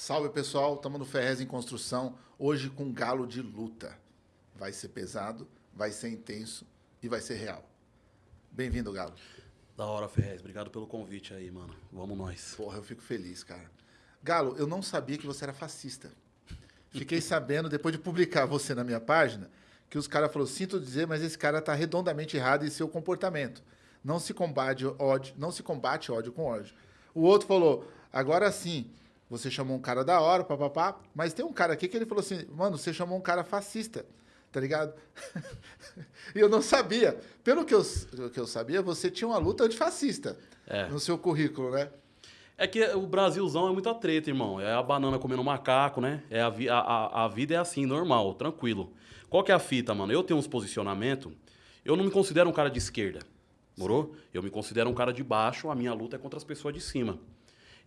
Salve pessoal, estamos no Ferrez em construção, hoje com galo de luta. Vai ser pesado, vai ser intenso e vai ser real. Bem-vindo, Galo. Da hora, Ferrez. Obrigado pelo convite aí, mano. Vamos nós. Porra, eu fico feliz, cara. Galo, eu não sabia que você era fascista. Fiquei sabendo, depois de publicar você na minha página, que os caras falaram, sinto dizer, mas esse cara está redondamente errado em seu comportamento. Não se combate ódio, não se combate ódio com ódio. O outro falou, agora sim, você chamou um cara da hora, papapá, mas tem um cara aqui que ele falou assim, mano, você chamou um cara fascista tá ligado? e eu não sabia. Pelo que eu, que eu sabia, você tinha uma luta antifascista é. no seu currículo, né? É que o Brasilzão é muita treta, irmão. É a banana comendo macaco, né? É a, a, a vida é assim, normal, tranquilo. Qual que é a fita, mano? Eu tenho uns posicionamentos. Eu não me considero um cara de esquerda, morou? Eu me considero um cara de baixo. A minha luta é contra as pessoas de cima.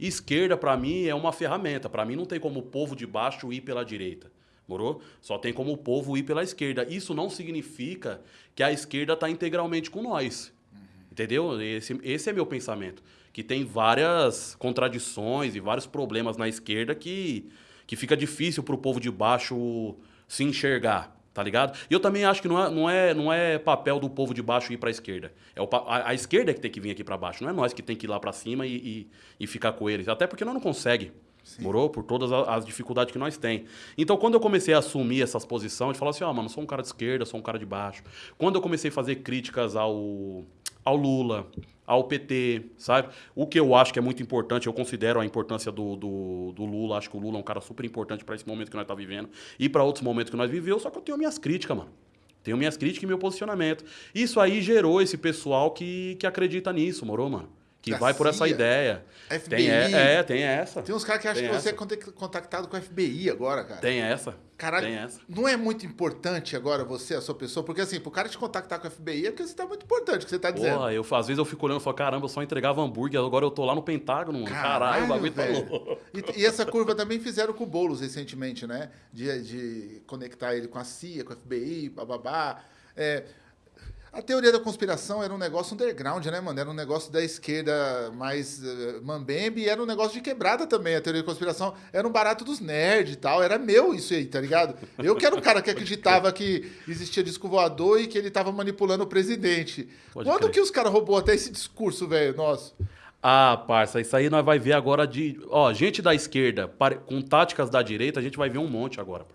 Esquerda, para mim, é uma ferramenta. Para mim, não tem como o povo de baixo ir pela direita. Morou? Só tem como o povo ir pela esquerda. Isso não significa que a esquerda está integralmente com nós. Entendeu? Esse, esse é meu pensamento. Que tem várias contradições e vários problemas na esquerda que, que fica difícil para o povo de baixo se enxergar. Tá ligado? E eu também acho que não é, não é, não é papel do povo de baixo ir para a esquerda. É o, a, a, esquerda é que tem que vir aqui para baixo. Não é nós que tem que ir lá para cima e, e, e, ficar com eles. Até porque nós não consegue. Sim. Morou? Por todas as dificuldades que nós tem. Então, quando eu comecei a assumir essas posições, de falar assim, ó, oh, mano, sou um cara de esquerda, sou um cara de baixo. Quando eu comecei a fazer críticas ao, ao Lula, ao PT, sabe? O que eu acho que é muito importante, eu considero a importância do, do, do Lula, acho que o Lula é um cara super importante para esse momento que nós estamos tá vivendo e para outros momentos que nós vivemos, só que eu tenho minhas críticas, mano. Tenho minhas críticas e meu posicionamento. Isso aí gerou esse pessoal que, que acredita nisso, morou, mano? Que vai por essa ideia. FBI. Tem, é, é, tem essa. Tem uns caras que acham que você é contactado com a FBI agora, cara. Tem essa. Caralho, tem essa. não é muito importante agora você, a sua pessoa? Porque assim, pro cara te contactar com a FBI é porque você tá muito importante, o que você tá dizendo. Porra, eu, às vezes eu fico olhando e falo, caramba, eu só entregava hambúrguer, agora eu tô lá no Pentágono. Caralho, Caralho o bagulho tá louco. E, e, essa curva também fizeram com o Boulos recentemente, né? De, de conectar ele com a CIA, com a FBI, bababá. É, a teoria da conspiração era um negócio underground, né, mano? Era um negócio da esquerda mais uh, mambembe e era um negócio de quebrada também. A teoria da conspiração era um barato dos nerds e tal. Era meu isso aí, tá ligado? Eu que era o cara que acreditava que existia disco voador e que ele tava manipulando o presidente. Pode Quando crer. que os caras roubou até esse discurso, velho, nosso? Ah, parça, isso aí nós vai ver agora de... Ó, gente da esquerda com táticas da direita, a gente vai ver um monte agora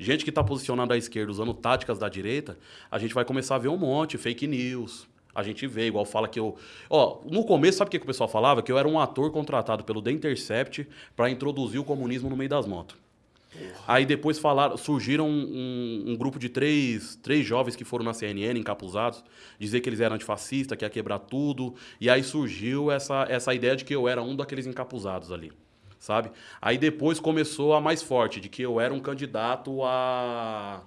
gente que está posicionada à esquerda usando táticas da direita, a gente vai começar a ver um monte, fake news. A gente vê, igual fala que eu. Ó, no começo, sabe o que, que o pessoal falava? Que eu era um ator contratado pelo The Intercept para introduzir o comunismo no meio das motos. Aí depois falaram, surgiram um, um, grupo de três, três jovens que foram na CNN encapuzados, dizer que eles eram antifascistas, que ia quebrar tudo. E aí surgiu essa, essa ideia de que eu era um daqueles encapuzados ali sabe? Aí depois começou a mais forte, de que eu era um candidato a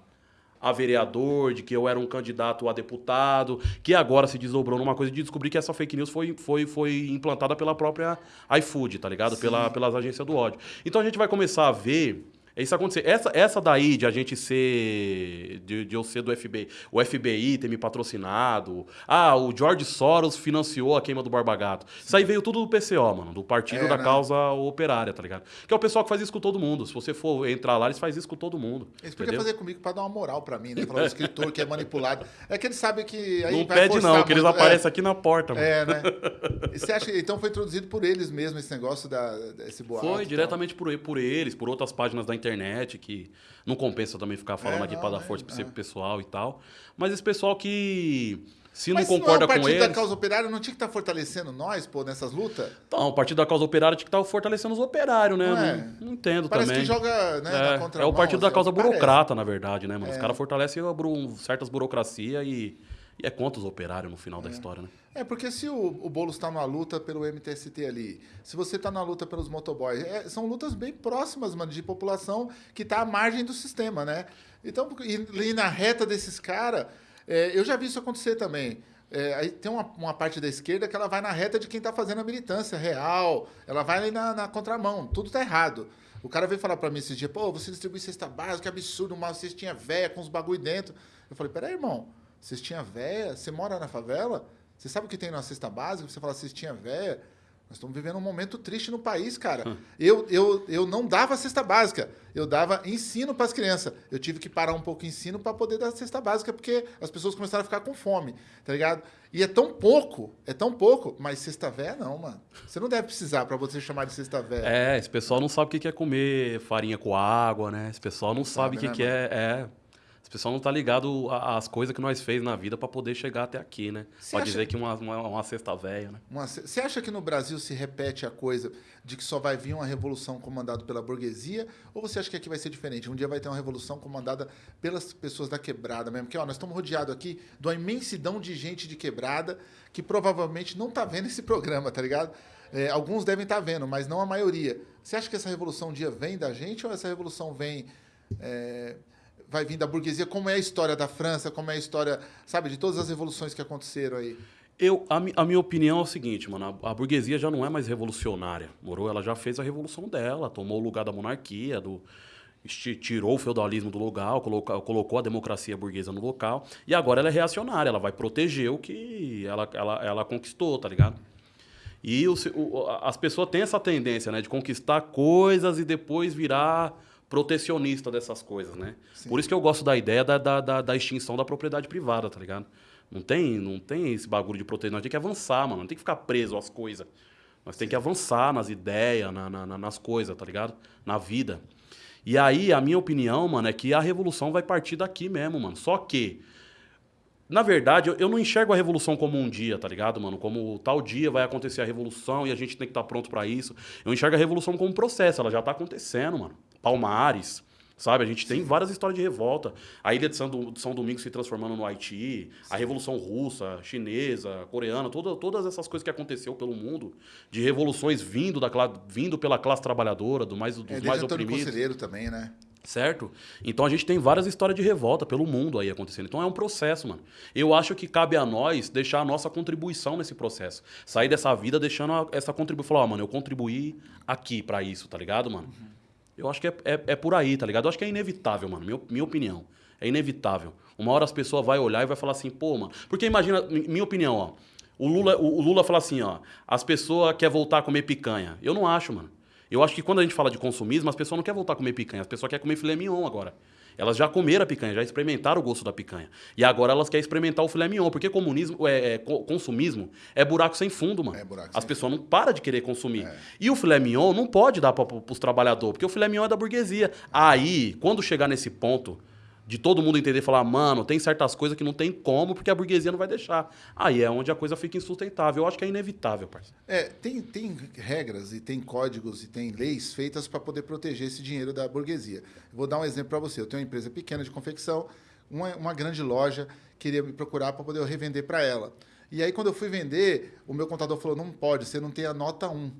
a vereador, de que eu era um candidato a deputado, que agora se desdobrou numa coisa de descobrir que essa fake news foi, foi, foi implantada pela própria iFood, tá ligado? Pela, pelas agências do ódio. Então a gente vai começar a ver isso acontecer. Essa, essa daí de a gente ser. De, de eu ser do FBI, o FBI ter me patrocinado. Ah, o George Soros financiou a queima do Barba Gato. Isso aí veio tudo do PCO, mano, do Partido é, da né? Causa Operária, tá ligado? Que é o pessoal que faz isso com todo mundo. Se você for entrar lá, eles fazem isso com todo mundo. Eles podiam fazer comigo pra dar uma moral pra mim, né? Falar o escritor que é manipulado. É que eles sabem que. Aí não pede, não, que eles aparecem é. aqui na porta, mano. É, né? E você acha que então foi introduzido por eles mesmo esse negócio da, desse boato? Foi, diretamente por, por eles, por outras páginas da internet internet, que não compensa também ficar falando é, aqui para dar força para é. pessoal e tal. Mas esse pessoal que se Mas não concorda com eles... o Partido da Causa Operária não tinha que estar tá fortalecendo nós, pô, nessas lutas? Então, o Partido da Causa Operária tinha que estar tá fortalecendo os operários, né? Não, é. não, não entendo parece também. Parece que joga né, é, É o Partido da Causa assim, Burocrata, parece. na verdade, né, mano? Os é. caras fortalecem certas burocracias e, e é contra os operários no final da é. história, né? É, porque se o, o Boulos está na luta pelo MTST ali, se você está na luta pelos motoboys, é, são lutas bem próximas, mano, de população que está à margem do sistema, né? Então, e, e na reta desses caras, é, eu já vi isso acontecer também. É, aí tem uma, uma, parte da esquerda que ela vai na reta de quem está fazendo a militância real, ela vai ali na, na contramão, tudo está errado. O cara veio falar para mim esses dias, pô, você distribui cesta básica, que absurdo, uma cestinha velha com os bagulho dentro. Eu falei, peraí, irmão, cestinha velha? Você mora na favela? Você sabe o que tem na cesta básica? Você fala cestinha velha? Nós estamos vivendo um momento triste no país, cara. Hum. Eu, eu, eu não dava cesta básica, eu dava ensino para as crianças. Eu tive que parar um pouco o ensino para poder dar cesta básica, porque as pessoas começaram a ficar com fome, tá ligado? E é tão pouco, é tão pouco, mas cesta véia não, mano. Você não deve precisar para você chamar de cesta véia. É, esse pessoal não sabe o que é comer farinha com água, né? Esse pessoal não, não sabe o que, né, que é, é pessoal não tá ligado às coisas que nós fez na vida para poder chegar até aqui, né? Pode dizer que uma, uma, uma cesta velha, né? Você acha que no Brasil se repete a coisa de que só vai vir uma revolução comandada pela burguesia? Ou você acha que aqui vai ser diferente? Um dia vai ter uma revolução comandada pelas pessoas da quebrada mesmo? Porque ó, nós estamos rodeados aqui de uma imensidão de gente de quebrada que provavelmente não tá vendo esse programa, tá ligado? É, alguns devem estar tá vendo, mas não a maioria. Você acha que essa revolução um dia vem da gente ou essa revolução vem... É, vai vir da burguesia, como é a história da França, como é a história, sabe, de todas as revoluções que aconteceram aí. Eu, a, a, minha opinião é o seguinte, mano, a, a, burguesia já não é mais revolucionária, morou? Ela já fez a revolução dela, tomou o lugar da monarquia, do, tirou o feudalismo do local, colocou, colocou a democracia burguesa no local, e agora ela é reacionária, ela vai proteger o que ela, ela, ela conquistou, tá ligado? E o, o, as pessoas têm essa tendência, né, de conquistar coisas e depois virar protecionista dessas coisas, né? Sim. Por isso que eu gosto da ideia da, da, da, da, extinção da propriedade privada, tá ligado? Não tem, não tem esse bagulho de proteger, nós tem que avançar, mano. Não tem que ficar preso às coisas. Nós tem que avançar nas ideias, na, na, nas coisas, tá ligado? Na vida. E aí, a minha opinião, mano, é que a revolução vai partir daqui mesmo, mano. Só que, na verdade, eu, não enxergo a revolução como um dia, tá ligado, mano? Como tal dia vai acontecer a revolução e a gente tem que estar tá pronto para isso. Eu enxergo a revolução como um processo, ela já tá acontecendo, mano. Palmares, sabe? A gente tem várias histórias de revolta. A ilha de São, São Domingos se transformando no Haiti, a Revolução Russa, chinesa, coreana, toda, todas essas coisas que aconteceu pelo mundo, de revoluções vindo, da, vindo pela classe trabalhadora, do mais, dos é, mais oprimidos. Conselheiro também, né? Certo? Então a gente tem várias histórias de revolta pelo mundo aí acontecendo. Então é um processo, mano. Eu acho que cabe a nós deixar a nossa contribuição nesse processo. Sair dessa vida deixando essa contribuição. Falar, ó, oh, mano, eu contribuí aqui para isso, tá ligado, mano? Uhum. Eu acho que é, é, é, por aí, tá ligado? Eu acho que é inevitável, mano. Minha, minha opinião. É inevitável. Uma hora as pessoas vão olhar e vai falar assim, pô, mano. Porque imagina, minha opinião, ó. O Lula, o, o Lula fala assim, ó. As pessoas querem voltar a comer picanha. Eu não acho, mano. Eu acho que quando a gente fala de consumismo, as pessoas não querem voltar a comer picanha. As pessoas querem comer filé mignon agora. Elas já comeram a picanha, já experimentaram o gosto da picanha. E agora elas querem experimentar o filé mignon, porque comunismo, é, é consumismo é buraco sem fundo, mano. É As pessoas não param de querer consumir. É. E o filé mignon não pode dar para os trabalhadores, porque o filé mignon é da burguesia. Aí, quando chegar nesse ponto de todo mundo entender e falar, mano, tem certas coisas que não tem como, porque a burguesia não vai deixar. Aí é onde a coisa fica insustentável. Eu acho que é inevitável, parceiro. É, tem, tem regras e tem códigos e tem leis feitas para poder proteger esse dinheiro da burguesia. vou dar um exemplo para você. Eu tenho uma empresa pequena de confecção, uma, uma grande loja queria me procurar para poder eu revender para ela. E aí, quando eu fui vender, o meu contador falou, não pode, você não tem a nota 1.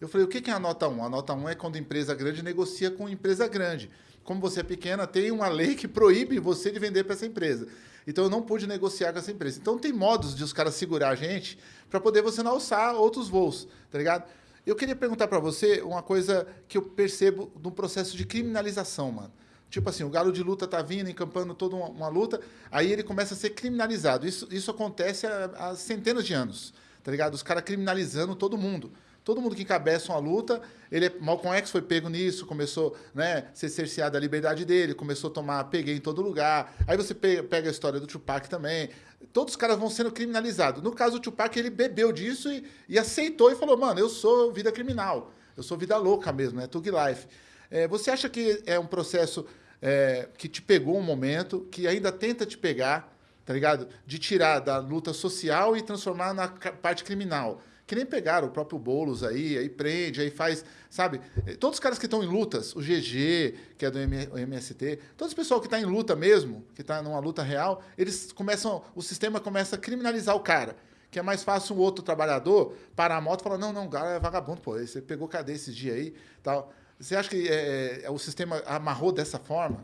Eu falei, o que é a nota 1? A nota 1 é quando a empresa grande negocia com empresa grande como você é pequena, tem uma lei que proíbe você de vender para essa empresa. Então eu não pude negociar com essa empresa. Então tem modos de os caras segurar a gente para poder você não alçar outros voos, tá ligado? Eu queria perguntar para você uma coisa que eu percebo no processo de criminalização, mano. Tipo assim, o galo de luta tá vindo, encampando toda uma, uma luta, aí ele começa a ser criminalizado. Isso, isso acontece há, há centenas de anos, tá ligado? Os caras criminalizando todo mundo. Todo mundo que encabeça uma luta, ele é, Malcolm X foi pego nisso, começou né, a ser cerceado a liberdade dele, começou a tomar peguei em todo lugar. Aí você pega a história do Tupac também. Todos os caras vão sendo criminalizados. No caso do Tupac, ele bebeu disso e, e aceitou e falou: mano, eu sou vida criminal, eu sou vida louca mesmo, né? Tug Life. É, você acha que é um processo é, que te pegou um momento, que ainda tenta te pegar, tá ligado? De tirar da luta social e transformar na parte criminal que nem pegaram o próprio Boulos aí, aí prende, aí faz, sabe? Todos os caras que estão em lutas, o GG, que é do MST, todo esse pessoal que está em luta mesmo, que está numa luta real, eles começam, o sistema começa a criminalizar o cara. Que é mais fácil um outro trabalhador parar a moto e falar, não, não, o cara é vagabundo, pô, você pegou cadeia esses dias aí tal. Você acha que é, é, o sistema amarrou dessa forma?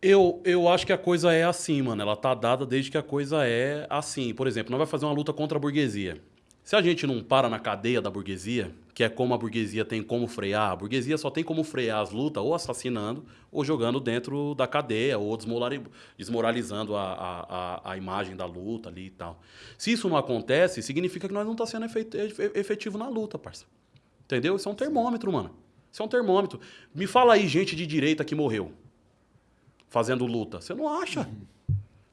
Eu, eu acho que a coisa é assim, mano. Ela tá dada desde que a coisa é assim. Por exemplo, nós vai fazer uma luta contra a burguesia. Se a gente não para na cadeia da burguesia, que é como a burguesia tem como frear. A burguesia só tem como frear as lutas ou assassinando ou jogando dentro da cadeia ou desmoralizando a, a, a, imagem da luta ali e tal. Se isso não acontece, significa que nós não estamos tá sendo efetivo na luta, parça. Entendeu? Isso é um termômetro, mano. Isso é um termômetro. Me fala aí gente de direita que morreu fazendo luta. Você não acha? Uhum.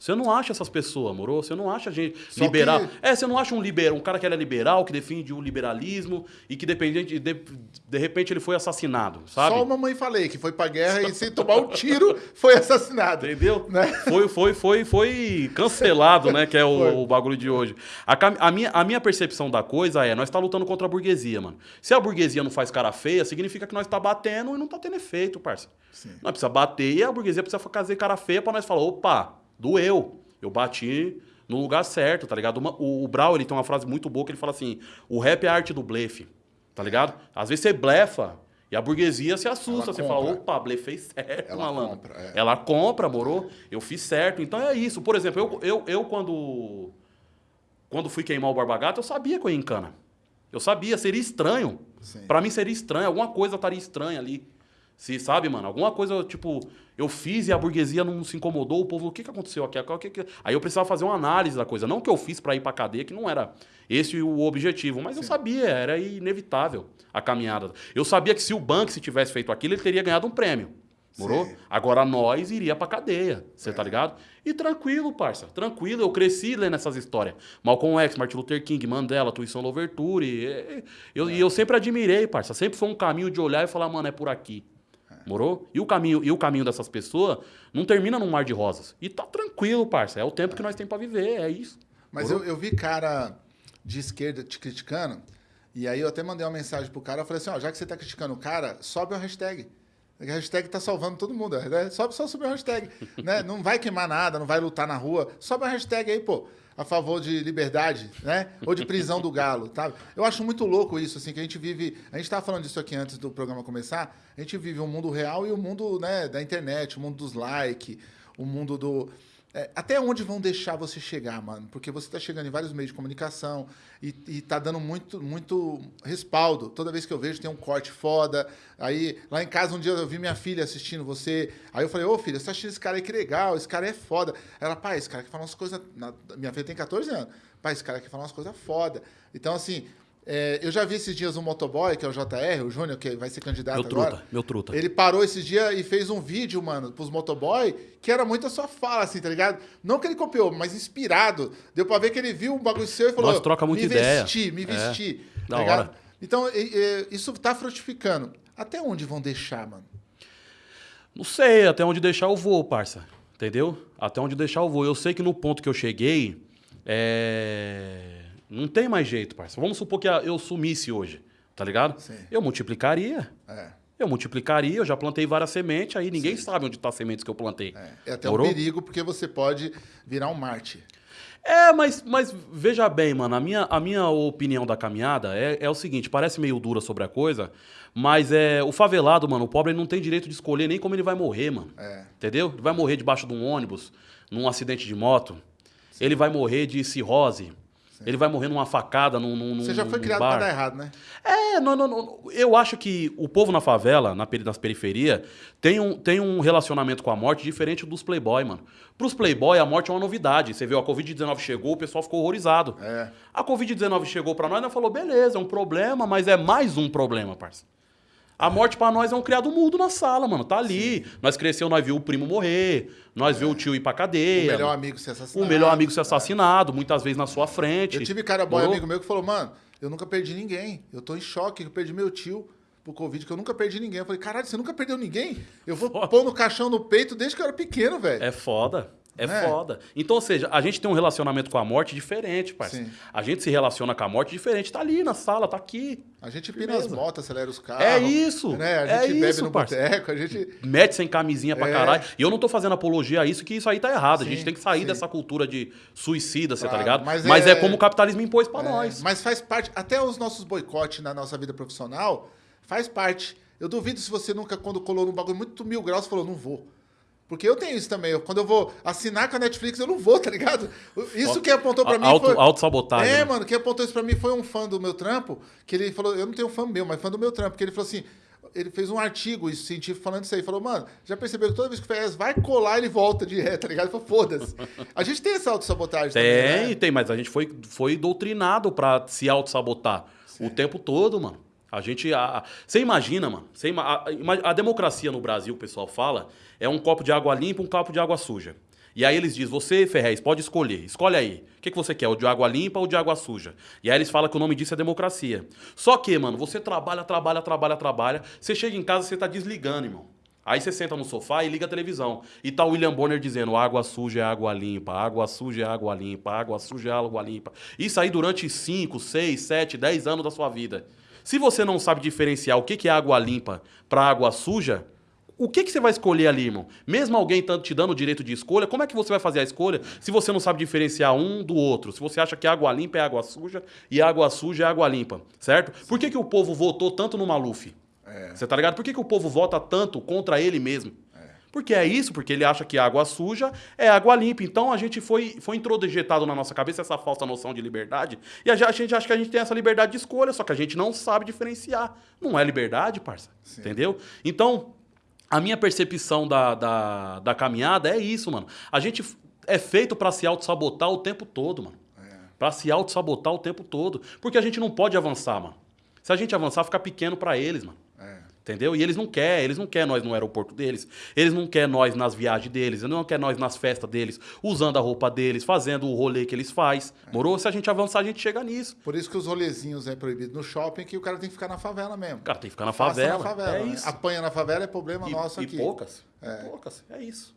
Você não acha essas pessoas, moro? Você não acha gente Só liberal. Que... É, você não acha um liberal, um cara que é liberal, que defende o liberalismo e que dependente de, de repente ele foi assassinado, sabe? Só uma mãe falei que foi pra guerra e sem tomar um tiro foi assassinado. Entendeu? Né? Foi, foi, foi, foi cancelado, né? Que é o, o bagulho de hoje. A, a, minha, a minha percepção da coisa é, nós está lutando contra a burguesia, mano. Se a burguesia não faz cara feia, significa que nós está batendo e não está tendo efeito, parça. Sim. Nós precisa bater e a burguesia precisa fazer cara feia para nós falar, opa, Doeu. Eu bati no lugar certo, tá ligado? Uma, o, o Brau, ele tem uma frase muito boa que ele fala assim: o rap é a arte do blefe, tá ligado? Às vezes você blefa e a burguesia se assusta. Ela você compra. fala, opa, blefei certo, Ela malandro. Compra, é. Ela compra, morou? Eu fiz certo. Então é isso. Por exemplo, eu, eu, eu quando, quando fui queimar o Barbagato, eu sabia que eu ia em cana. Eu sabia, seria estranho. Para mim seria estranho, alguma coisa estaria estranha ali. Se, sabe, mano? Alguma coisa, tipo, eu fiz e a burguesia não se incomodou, o povo, o que, que aconteceu aqui? O que que... Aí eu precisava fazer uma análise da coisa. Não que eu fiz para ir pra cadeia, que não era esse o objetivo, mas Sim. eu sabia, era inevitável a caminhada. Eu sabia que se o banco se tivesse feito aquilo, ele teria ganhado um prêmio. Morou? Agora nós iria pra cadeia, você é. tá ligado? E tranquilo, parça, tranquilo. Eu cresci lendo essas histórias. Malcolm X, Martin Luther King, Mandela, Tuição Louverture. E eu, é. e eu sempre admirei, parça. Sempre foi um caminho de olhar e falar, mano, é por aqui. Morou? E o caminho, e o caminho dessas pessoas não termina num mar de rosas. E tá tranquilo, parça. É o tempo que nós temos para viver, é isso. Mas eu, eu, vi cara de esquerda te criticando, e aí eu até mandei uma mensagem pro cara, eu falei assim, ó, já que você tá criticando o cara, sobe o hashtag. A hashtag tá salvando todo mundo. Né? Sobe só subir o hashtag. né? Não vai queimar nada, não vai lutar na rua. Sobe a hashtag aí, pô a favor de liberdade, né? Ou de prisão do galo, tá? Eu acho muito louco isso, assim, que a gente vive... A gente estava falando disso aqui antes do programa começar. A gente vive um mundo real e o um mundo né, da internet, o um mundo dos likes, o mundo do é, até onde vão deixar você chegar, mano? Porque você está chegando em vários meios de comunicação e, e tá dando muito, muito respaldo. Toda vez que eu vejo tem um corte foda. Aí, lá em casa, um dia eu vi minha filha assistindo você. Aí eu falei, ô filha, você tá assistindo esse cara aí que legal, esse cara é foda. Ela, pai, esse cara que fala umas coisas. Minha filha tem 14 anos. Pai, esse cara que fala umas coisas foda. Então, assim, é, eu já vi esses dias um motoboy, que é o JR, o Júnior, que vai ser candidato meu truta, agora. Meu truta. Ele parou esses dias e fez um vídeo, mano, pros motoboy, que era muito a sua fala, assim, tá ligado? Não que ele copiou, mas inspirado. Deu pra ver que ele viu um bagulho seu e falou... Nós troca muita me ideia. Vestir, me vestir, é, tá ligado? Hora. Então, e, e, isso tá frutificando. Até onde vão deixar, mano? Não sei, até onde deixar eu vou, parça. Entendeu? Até onde deixar eu vou. Eu sei que no ponto que eu cheguei, é não tem mais jeito, parça. Vamos supor que eu sumisse hoje, tá ligado? Sim. Eu multiplicaria. É. Eu multiplicaria, eu já plantei várias sementes, aí ninguém Sim. sabe onde estão tá as sementes que eu plantei. É, é até Morou? um perigo, porque você pode virar um Marte. É, mas, mas veja bem, mano, a minha, a minha opinião da caminhada é, é o seguinte, parece meio dura sobre a coisa, mas é o favelado, mano, o pobre não tem direito de escolher nem como ele vai morrer, mano. É. Entendeu? Ele vai morrer debaixo de um ônibus, num acidente de moto. Sim. Ele vai morrer de cirrose. Ele vai morrer numa facada, num, num Você já foi criado bar. pra dar errado, né? É, não, não, não, eu acho que o povo na favela, na, nas periferias, tem um, tem um relacionamento com a morte diferente dos playboy, mano. Pros playboy, a morte é uma novidade. Você viu, a Covid-19 chegou, o pessoal ficou horrorizado. É. A Covid-19 chegou pra nós, nós falou, beleza, é um problema, mas é mais um problema, parça. A morte para nós é um criado mudo na sala, mano. Tá ali. Sim. Nós cresceu, nós viu o primo morrer, nós é. viu o tio ir pra cadeia. O melhor amigo ser assassinado. O melhor amigo ser assassinado, muitas vezes na sua frente. Eu tive cara boy amigo meu que falou, mano, eu nunca perdi ninguém. Eu tô em choque, eu perdi meu tio pro Covid, que eu nunca perdi ninguém. Eu falei, caralho, você nunca perdeu ninguém? Eu vou foda. pôr no caixão no peito desde que eu era pequeno, velho. É foda. É, é, foda. Então, ou seja, a gente tem um relacionamento com a morte diferente, parceiro. A gente se relaciona com a morte diferente. Tá ali na sala, tá aqui. A gente pina as motos, acelera os carros. É isso. Né? A gente é bebe isso, no boteco, a gente... Mete sem camisinha pra é. caralho. E eu não tô fazendo apologia a isso, que isso aí tá errado. Sim, a gente tem que sair sim. dessa cultura de suicida, você tá ligado? Mas, mas é... é... como o capitalismo impôs pra é. nós. Mas faz parte, até os nossos boicotes na nossa vida profissional, faz parte. Eu duvido se você nunca, quando colou num bagulho muito mil graus, falou, não vou. Porque eu tenho isso também. Eu, quando eu vou assinar com a Netflix, eu não vou, tá ligado? Isso que apontou pra mim Auto, foi... Auto-sabotagem. É, né? mano, quem apontou isso pra mim foi um fã do meu trampo, que ele falou, eu não tenho fã meu, mas fã do meu trampo, que ele falou assim, ele fez um artigo isso, científico falando isso aí, falou, mano, já percebeu que toda vez que o Ferrez vai colar, ele volta de ré, tá ligado? Ele falou, foda-se. A gente tem essa autossabotagem Tem, também, né? tem, mas a gente foi, foi doutrinado pra se auto-sabotar o tempo todo, mano. A gente. a- Você imagina, mano. A, a democracia no Brasil, o pessoal fala, é um copo de água limpa um copo de água suja. E aí eles dizem, você, Ferrez, pode escolher. Escolhe aí. O que, que você quer? O de água limpa ou de água suja? E aí eles falam que o nome disso é democracia. Só que, mano, você trabalha, trabalha, trabalha, trabalha. Você chega em casa, você tá desligando, irmão. Aí você senta no sofá e liga a televisão. E tá o William Bonner dizendo: água suja é água limpa, água suja é água limpa, água suja é água limpa. Isso aí durante 5, 6, 7, 10 anos da sua vida. Se você não sabe diferenciar o que é água limpa para água suja, o que, que você vai escolher ali, irmão? Mesmo alguém tanto te dando o direito de escolha, como é que você vai fazer a escolha se você não sabe diferenciar um do outro? Se você acha que água limpa é água suja e água suja é água limpa, certo? Por que, que o povo votou tanto no Maluf? Você tá ligado? Por que, que o povo vota tanto contra ele mesmo? Porque é isso, porque ele acha que água suja é água limpa. Então a gente foi, foi introjetado na nossa cabeça essa falsa noção de liberdade. E a, gente acha que a gente tem essa liberdade de escolha, só que a gente não sabe diferenciar. Não é liberdade, parça. Entendeu? Então, a minha percepção da, da, da caminhada é isso, mano. A gente é feito pra se auto-sabotar o tempo todo, mano. Pra se auto-sabotar o tempo todo. Porque a gente não pode avançar, mano. Se a gente avançar, fica pequeno pra eles, mano. É. Entendeu? E eles não querem, eles não querem nós no aeroporto deles, eles não querem nós nas viagens deles, eles não querem nós nas festas deles, usando a roupa deles, fazendo o rolê que eles faz. Morou? Se a gente avançar, a gente chega nisso. Por isso que os rolezinhos é proibido no shopping, que o cara tem que ficar na favela mesmo. O cara tem que ficar na Faça favela. na favela, é né? isso. Apanha na favela é problema E, nosso e aqui. poucas. Poucas. É isso.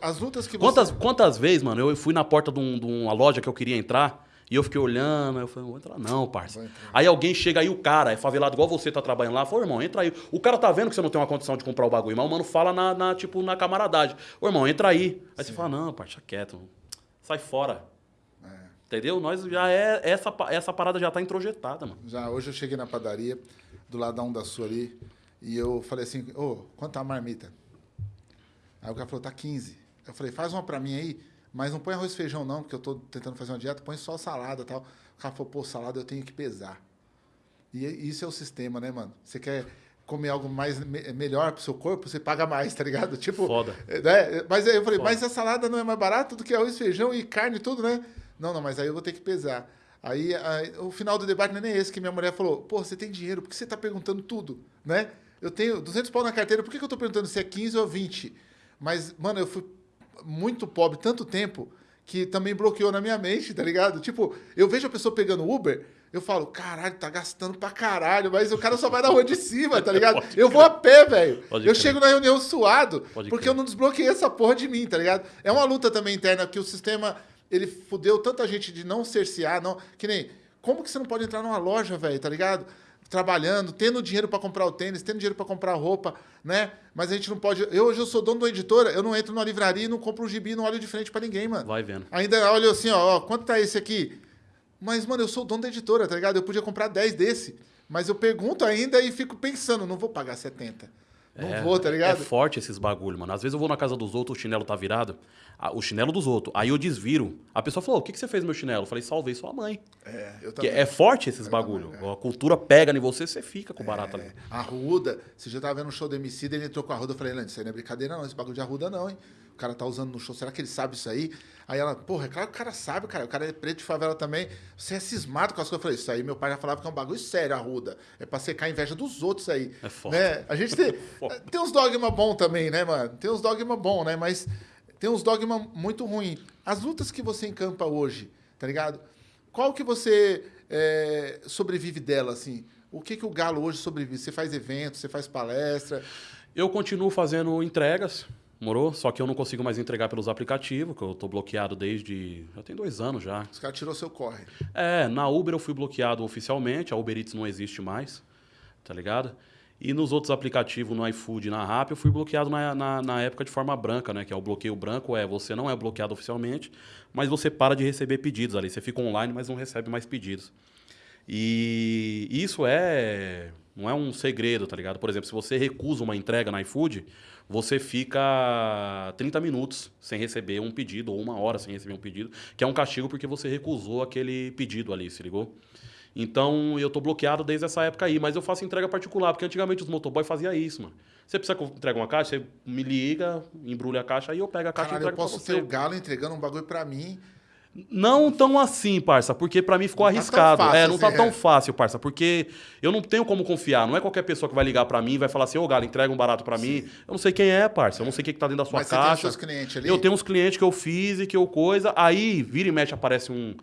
As lutas que Quantas, você... quantas vezes, mano, eu fui na porta de, um- de uma loja que eu queria entrar e eu fiquei olhando, aí eu falei, não vou entrar não, parça. Aí alguém chega aí, o cara é favelado igual você tá trabalhando lá, falou, irmão, entra aí. O cara tá vendo que você não tem uma condição de comprar o bagulho, mas o mano fala na, na, tipo, na camaradagem. Ô, irmão, entra aí. Aí você fala, não, parça, quieto. Sai fora. É. Entendeu? Nós já é. Essa, essa parada já tá introjetada, mano. Já hoje eu cheguei na padaria, do lado da Onda Sul ali, e eu falei assim, ô, quanto tá a marmita? Aí o cara falou, tá 15. Eu falei, faz uma pra mim aí, mas não põe arroz e feijão não, porque eu tô tentando fazer uma dieta, põe só salada e tal. O cara falou, pô, salada eu tenho que pesar. E isso é o sistema, né, mano? Você quer comer algo mais me- melhor pro seu corpo, você paga mais, tá ligado? Tipo, Foda. é, né? Mas aí eu falei, Foda. mas a salada não é mais barata do que arroz, feijão e carne e tudo, né? Não, não, mas aí eu vou ter que pesar. Aí, aí, o final do debate não é nem esse, que minha mulher falou, pô, você tem dinheiro, por que você tá perguntando tudo, né? Eu tenho 200 pau na carteira, por que, que eu tô perguntando se é 15 ou 20? Mas, mano, eu fui muito pobre tanto tempo que também bloqueou na minha mente, tá ligado? Tipo, eu vejo a pessoa pegando Uber, eu falo, caralho, tá gastando pra caralho, mas o cara só vai na rua de cima, tá ligado? Pode Eu vou a pé, velho. Eu crer. chego na reunião suado, Pode porque crer. eu não desbloqueei essa porra de mim, tá ligado? É uma luta também interna que o sistema, ele fudeu tanta gente de não cercear, não... Que nem, como que você não pode entrar numa loja, velho, tá ligado? Trabalhando, tendo dinheiro pra comprar o tênis, tendo dinheiro pra comprar roupa, né? Mas a gente não pode... Eu hoje eu sou dono uma editora, eu não entro numa livraria e não compro um gibi não olho de frente pra ninguém, mano. Vai vendo. Ainda olho assim, ó, ó, quanto tá esse aqui? Mas, mano, eu sou dono da editora, tá ligado? Eu podia comprar 10 desse. Mas eu pergunto ainda e fico pensando, não vou pagar 70. Não É, vou, tá ligado? É forte esses bagulho, mano. Às vezes eu vou na casa dos outros, o chinelo tá virado. ah, O chinelo dos outros. Aí eu desviro. A pessoa falou: o que, que você fez meu chinelo? Eu falei, salvei sua mãe. É, eu Que também. é forte esses bagulho. A cultura pega em você, você fica com o barato ali. É, Arruda, você já tava vendo um show do MC, ele entrou com a Arruda, eu falei, Lante, isso aí não é brincadeira não, esse bagulho de Arruda não, hein? O cara tá usando no show, será que ele sabe isso aí? Aí ela, porra, é claro que o cara sabe, cara, o cara é preto de favela também, você é cismado com as coisas. Eu falei, isso aí meu pai já falava que é um bagulho sério, Arruda, é pra secar a inveja dos outros aí. É foda. Né? A gente tem, Foda. tem uns dogma bom também, né, mano? Tem uns dogma bom, né, mas tem uns dogma muito ruim. As lutas que você encampa hoje, tá ligado? Qual que você é, sobrevive dela, assim? O que, que o Galo hoje sobrevive? Você faz eventos, você faz palestra. Eu continuo fazendo entregas, morou? Só que eu não consigo mais entregar pelos aplicativos, que eu tô bloqueado desde. Já tem dois anos já. Os caras tirou seu corre. É, na Uber eu fui bloqueado oficialmente, a Uber Eats não existe mais, tá ligado? E nos outros aplicativos, no iFood e na Rappi, eu fui bloqueado na, na, na época de forma branca, né? Que é o bloqueio branco, é você não é bloqueado oficialmente, mas você para de receber pedidos ali. Você fica online, mas não recebe mais pedidos. E isso é Não é um segredo, tá ligado? Por exemplo, se você recusa uma entrega na iFood, você fica 30 minutos sem receber um pedido, ou uma hora sem receber um pedido, que é um castigo porque você recusou aquele pedido ali, se ligou? Então eu tô bloqueado desde essa época aí, mas eu faço entrega particular, porque antigamente os motoboy faziam isso, mano. Você precisa que eu entregue uma caixa, você me liga, embrulha a caixa, aí eu pego a caixa Caralho, e eu entrego posso pra ter o Galo entregando um bagulho pra mim. Não tão assim, parça, porque pra mim ficou Não tá tão arriscado. fácil é, não tá assim, tão é. fácil, parça, porque eu não tenho como confiar. Não é qualquer pessoa que vai ligar pra mim e vai falar assim, ô Galo, entrega um barato pra mim. Eu não sei quem é, parça. Eu não sei o que, que tá dentro da sua Mas você tem os caixa. seus clientes ali? Eu tenho uns clientes que eu fiz e que eu coisa. Aí, vira e mexe, aparece um,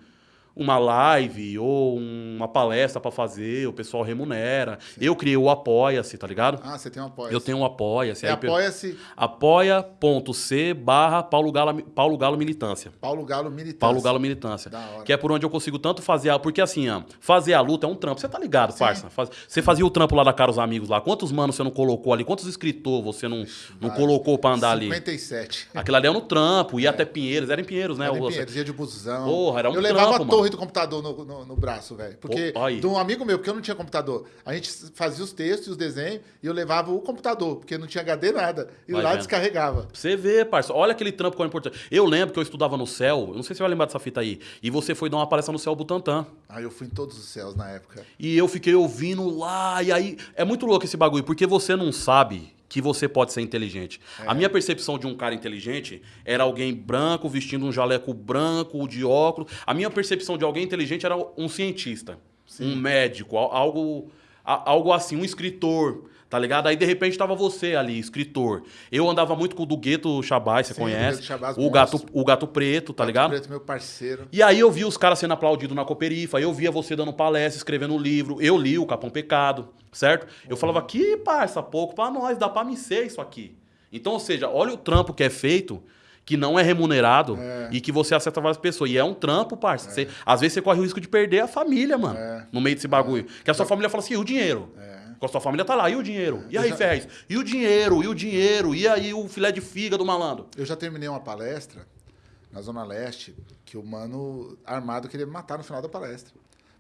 uma live ou uma palestra pra fazer, o pessoal remunera. Eu criei o Apoia-se, tá ligado? Ah, você tem um apoia Eu tenho um Apoia-se. É apoia-se apoia.c barra Paulo Galo, Paulo Galo Militância. Paulo Galo Militância. Paulo Galo Militância. Da hora. Que é por onde eu consigo tanto fazer a. Porque assim, fazer a luta é um trampo. Você tá ligado, parça? Faz- Você fazia o trampo lá da Caros Amigos lá. Quantos manos você não colocou ali? Quantos escritores você não, não colocou pra andar ali? 57. Aquilo ali é no trampo, ia até Pinheiros, era em Pinheiros, né? Era em Pinheiros, dia de busão. Porra, era um Eu levava trampo, a torre do computador no, no, no braço, velho. Porque aí. de um amigo meu, porque eu não tinha computador. A gente fazia os textos e os desenhos e eu levava o computador, porque não tinha HD nada. E Vai lá vendo. descarregava. Pra Você vê, parça. Olha aquele trampo que é importante. Eu lembro que eu estudava no céu, eu não sei se você vai lembrar dessa fita aí. E você foi dar uma palestra no céu Butantã. Aí eu fui em todos os céus na época. E eu fiquei ouvindo lá, e aí. É muito louco esse bagulho, porque você não sabe que você pode ser inteligente. A minha percepção de um cara inteligente era alguém branco, vestindo um jaleco branco, de óculos. A minha percepção de alguém inteligente era um cientista, um médico, al- algo, algo assim, um escritor. Tá ligado? Aí de repente tava você ali, escritor. Eu andava muito com o do Gueto Chabás, você Sim, conhece? Chabás, o, gato, o Gato Preto, tá ligado? Preto, meu parceiro. E aí eu vi os caras sendo aplaudidos na Cooperifa, eu via você dando palestra, escrevendo livro, eu li o Capão Pecado, certo? Eu falava, que parça, pouco pra nós, dá pra me ser isso aqui. Então, ou seja, olha o trampo que é feito, que não é remunerado e que você acerta várias pessoas. E é um trampo, parça. Você- às vezes você corre o risco de perder a família, mano, É. no meio desse bagulho. Que a sua família fala assim, e o dinheiro? Com a sua família tá lá, e o dinheiro? E aí, já- Ferrez? E o dinheiro? E o dinheiro? E aí o filé de fígado, malandro? Eu já terminei uma palestra na Zona Leste que o mano armado queria me matar no final da palestra.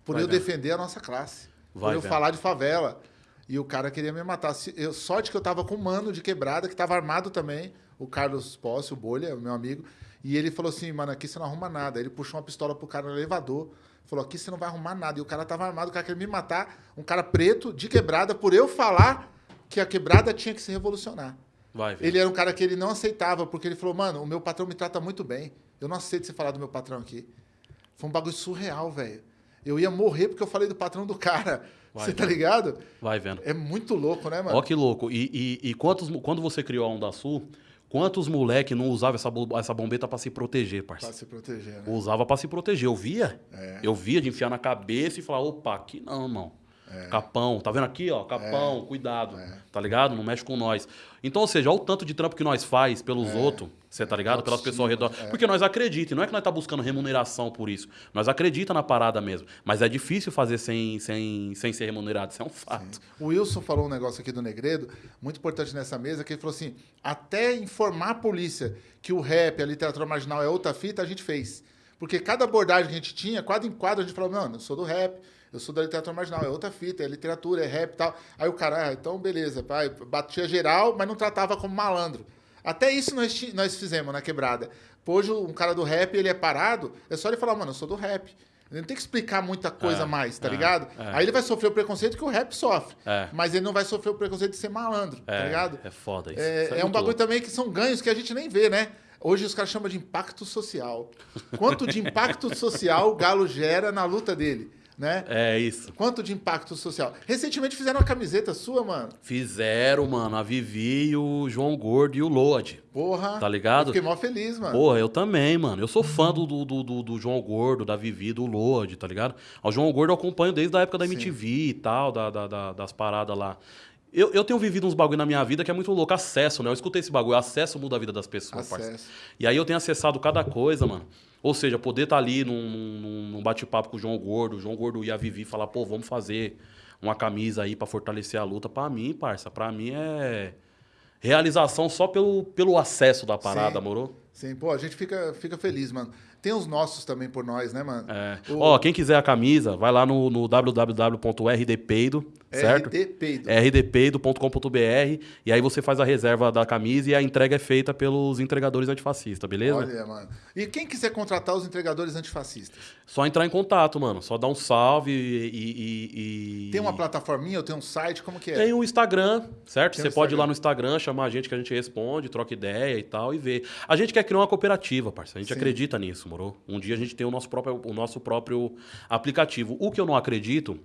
Por Vai eu vendo. defender a nossa classe. Vai por eu vendo. falar de favela. E o cara queria me matar. Eu, sorte que eu tava com um mano de quebrada, que tava armado também, o Carlos Posse, o Bolha, meu amigo. E ele falou assim, mano, aqui você não arruma nada. Ele puxou uma pistola pro cara no elevador. Falou, aqui você não vai arrumar nada. E o cara tava armado, o cara queria me matar. Um cara preto, de quebrada, por eu falar que a quebrada tinha que se revolucionar. Vai. Ele era um cara que ele não aceitava, porque ele falou, mano, o meu patrão me trata muito bem. Eu não aceito você falar do meu patrão aqui. Foi um bagulho surreal, velho. Eu ia morrer porque eu falei do patrão do cara. Vai, você tá vai. ligado? Vai vendo. É muito louco, né, mano? Ó que louco. E, e, e quantos, quando você criou a Onda Sul, quantos moleque não usavam essa, essa bombeta pra se proteger, Pra parceiro? se proteger, né? Usava pra se proteger. Eu via. É. Eu via de enfiar na cabeça e falar, opa, aqui não, irmão. É. Capão, tá vendo aqui, ó? Capão, cuidado. Tá ligado? Não mexe com nós. Então, ou seja, olha o tanto de trampo que nós faz pelos outros, você tá ligado? Pelas pessoas ao redor. é. Porque nós acreditamos, não é que nós tá buscando remuneração por isso. Nós acreditamos na parada mesmo. Mas é difícil fazer sem, sem, sem ser remunerado, isso é um fato. O Wilson falou um negócio aqui do Negredo, muito importante nessa mesa, que ele falou assim: até informar a polícia que o rap, a literatura marginal é outra fita, a gente fez. Porque cada abordagem que a gente tinha, quadro em quadro, a gente falou, mano, eu sou do rap, eu sou da literatura marginal, é outra fita, é literatura, é rap e tal. Aí o cara, ah, então beleza, pai, batia geral, mas não tratava como malandro. Até isso nós, nós fizemos na quebrada. Pô, Hoje um cara do rap, ele é parado, é só ele falar, mano, eu sou do rap. Ele não tem que explicar muita coisa É, mais, tá é, ligado? é. Aí ele vai sofrer o preconceito que o rap sofre. É. Mas ele não vai sofrer o preconceito de ser malandro, tá ligado? É foda isso. É, Isso é um muito bagulho louco. também que são ganhos que a gente nem vê, né? Hoje os caras chamam de impacto social. Quanto de impacto social o Galo gera na luta dele, né? É isso. Quanto de impacto social. Recentemente fizeram uma camiseta sua, mano. Fizeram, mano, a Vivi, o João Gordo e o Lorde. Porra. Tá ligado? Eu fiquei mó feliz, mano. Porra, eu também, mano. Eu sou fã do, do, do, do- João Gordo, da Vivi, do Lorde, tá ligado? O João Gordo eu acompanho desde a época da MTV e tal, da, da- da- das paradas lá. Eu, eu tenho vivido uns bagulho na minha vida que é muito louco. Acesso, né? Eu escutei esse bagulho. Acesso muda a vida das pessoas, parceiro. E aí eu tenho acessado cada coisa, mano. Ou seja, poder estar ali num, num- num bate-papo com o João Gordo, o João Gordo e a Vivi falar, pô, vamos fazer uma camisa aí pra fortalecer a luta. Pra mim, parça, pra mim é realização só pelo, pelo acesso da parada, Sim. moro? Sim, pô, a gente fica, fica feliz, mano. Tem os nossos também por nós, né, mano? É. O- Ó, quem quiser a camisa, vai lá no, no www.rdpeido, certo? RD Peido. rdpeido.com.br e aí você faz a reserva da camisa e a entrega é feita pelos entregadores antifascistas, beleza? Olha, mano. E quem quiser contratar os entregadores antifascistas? Só entrar em contato, mano. Só dar um salve e. e- e- Tem uma plataforminha ou tem um site? Como que é? Tem o Instagram, certo? Tem Você o pode ir lá Instagram. no Instagram, chamar a gente que a gente responde, troca ideia e tal, e ver. A gente quer criar uma cooperativa, parceiro. A gente Sim. acredita nisso, moro? Um dia a gente tem o nosso próprio, o nosso próprio aplicativo. O que eu não acredito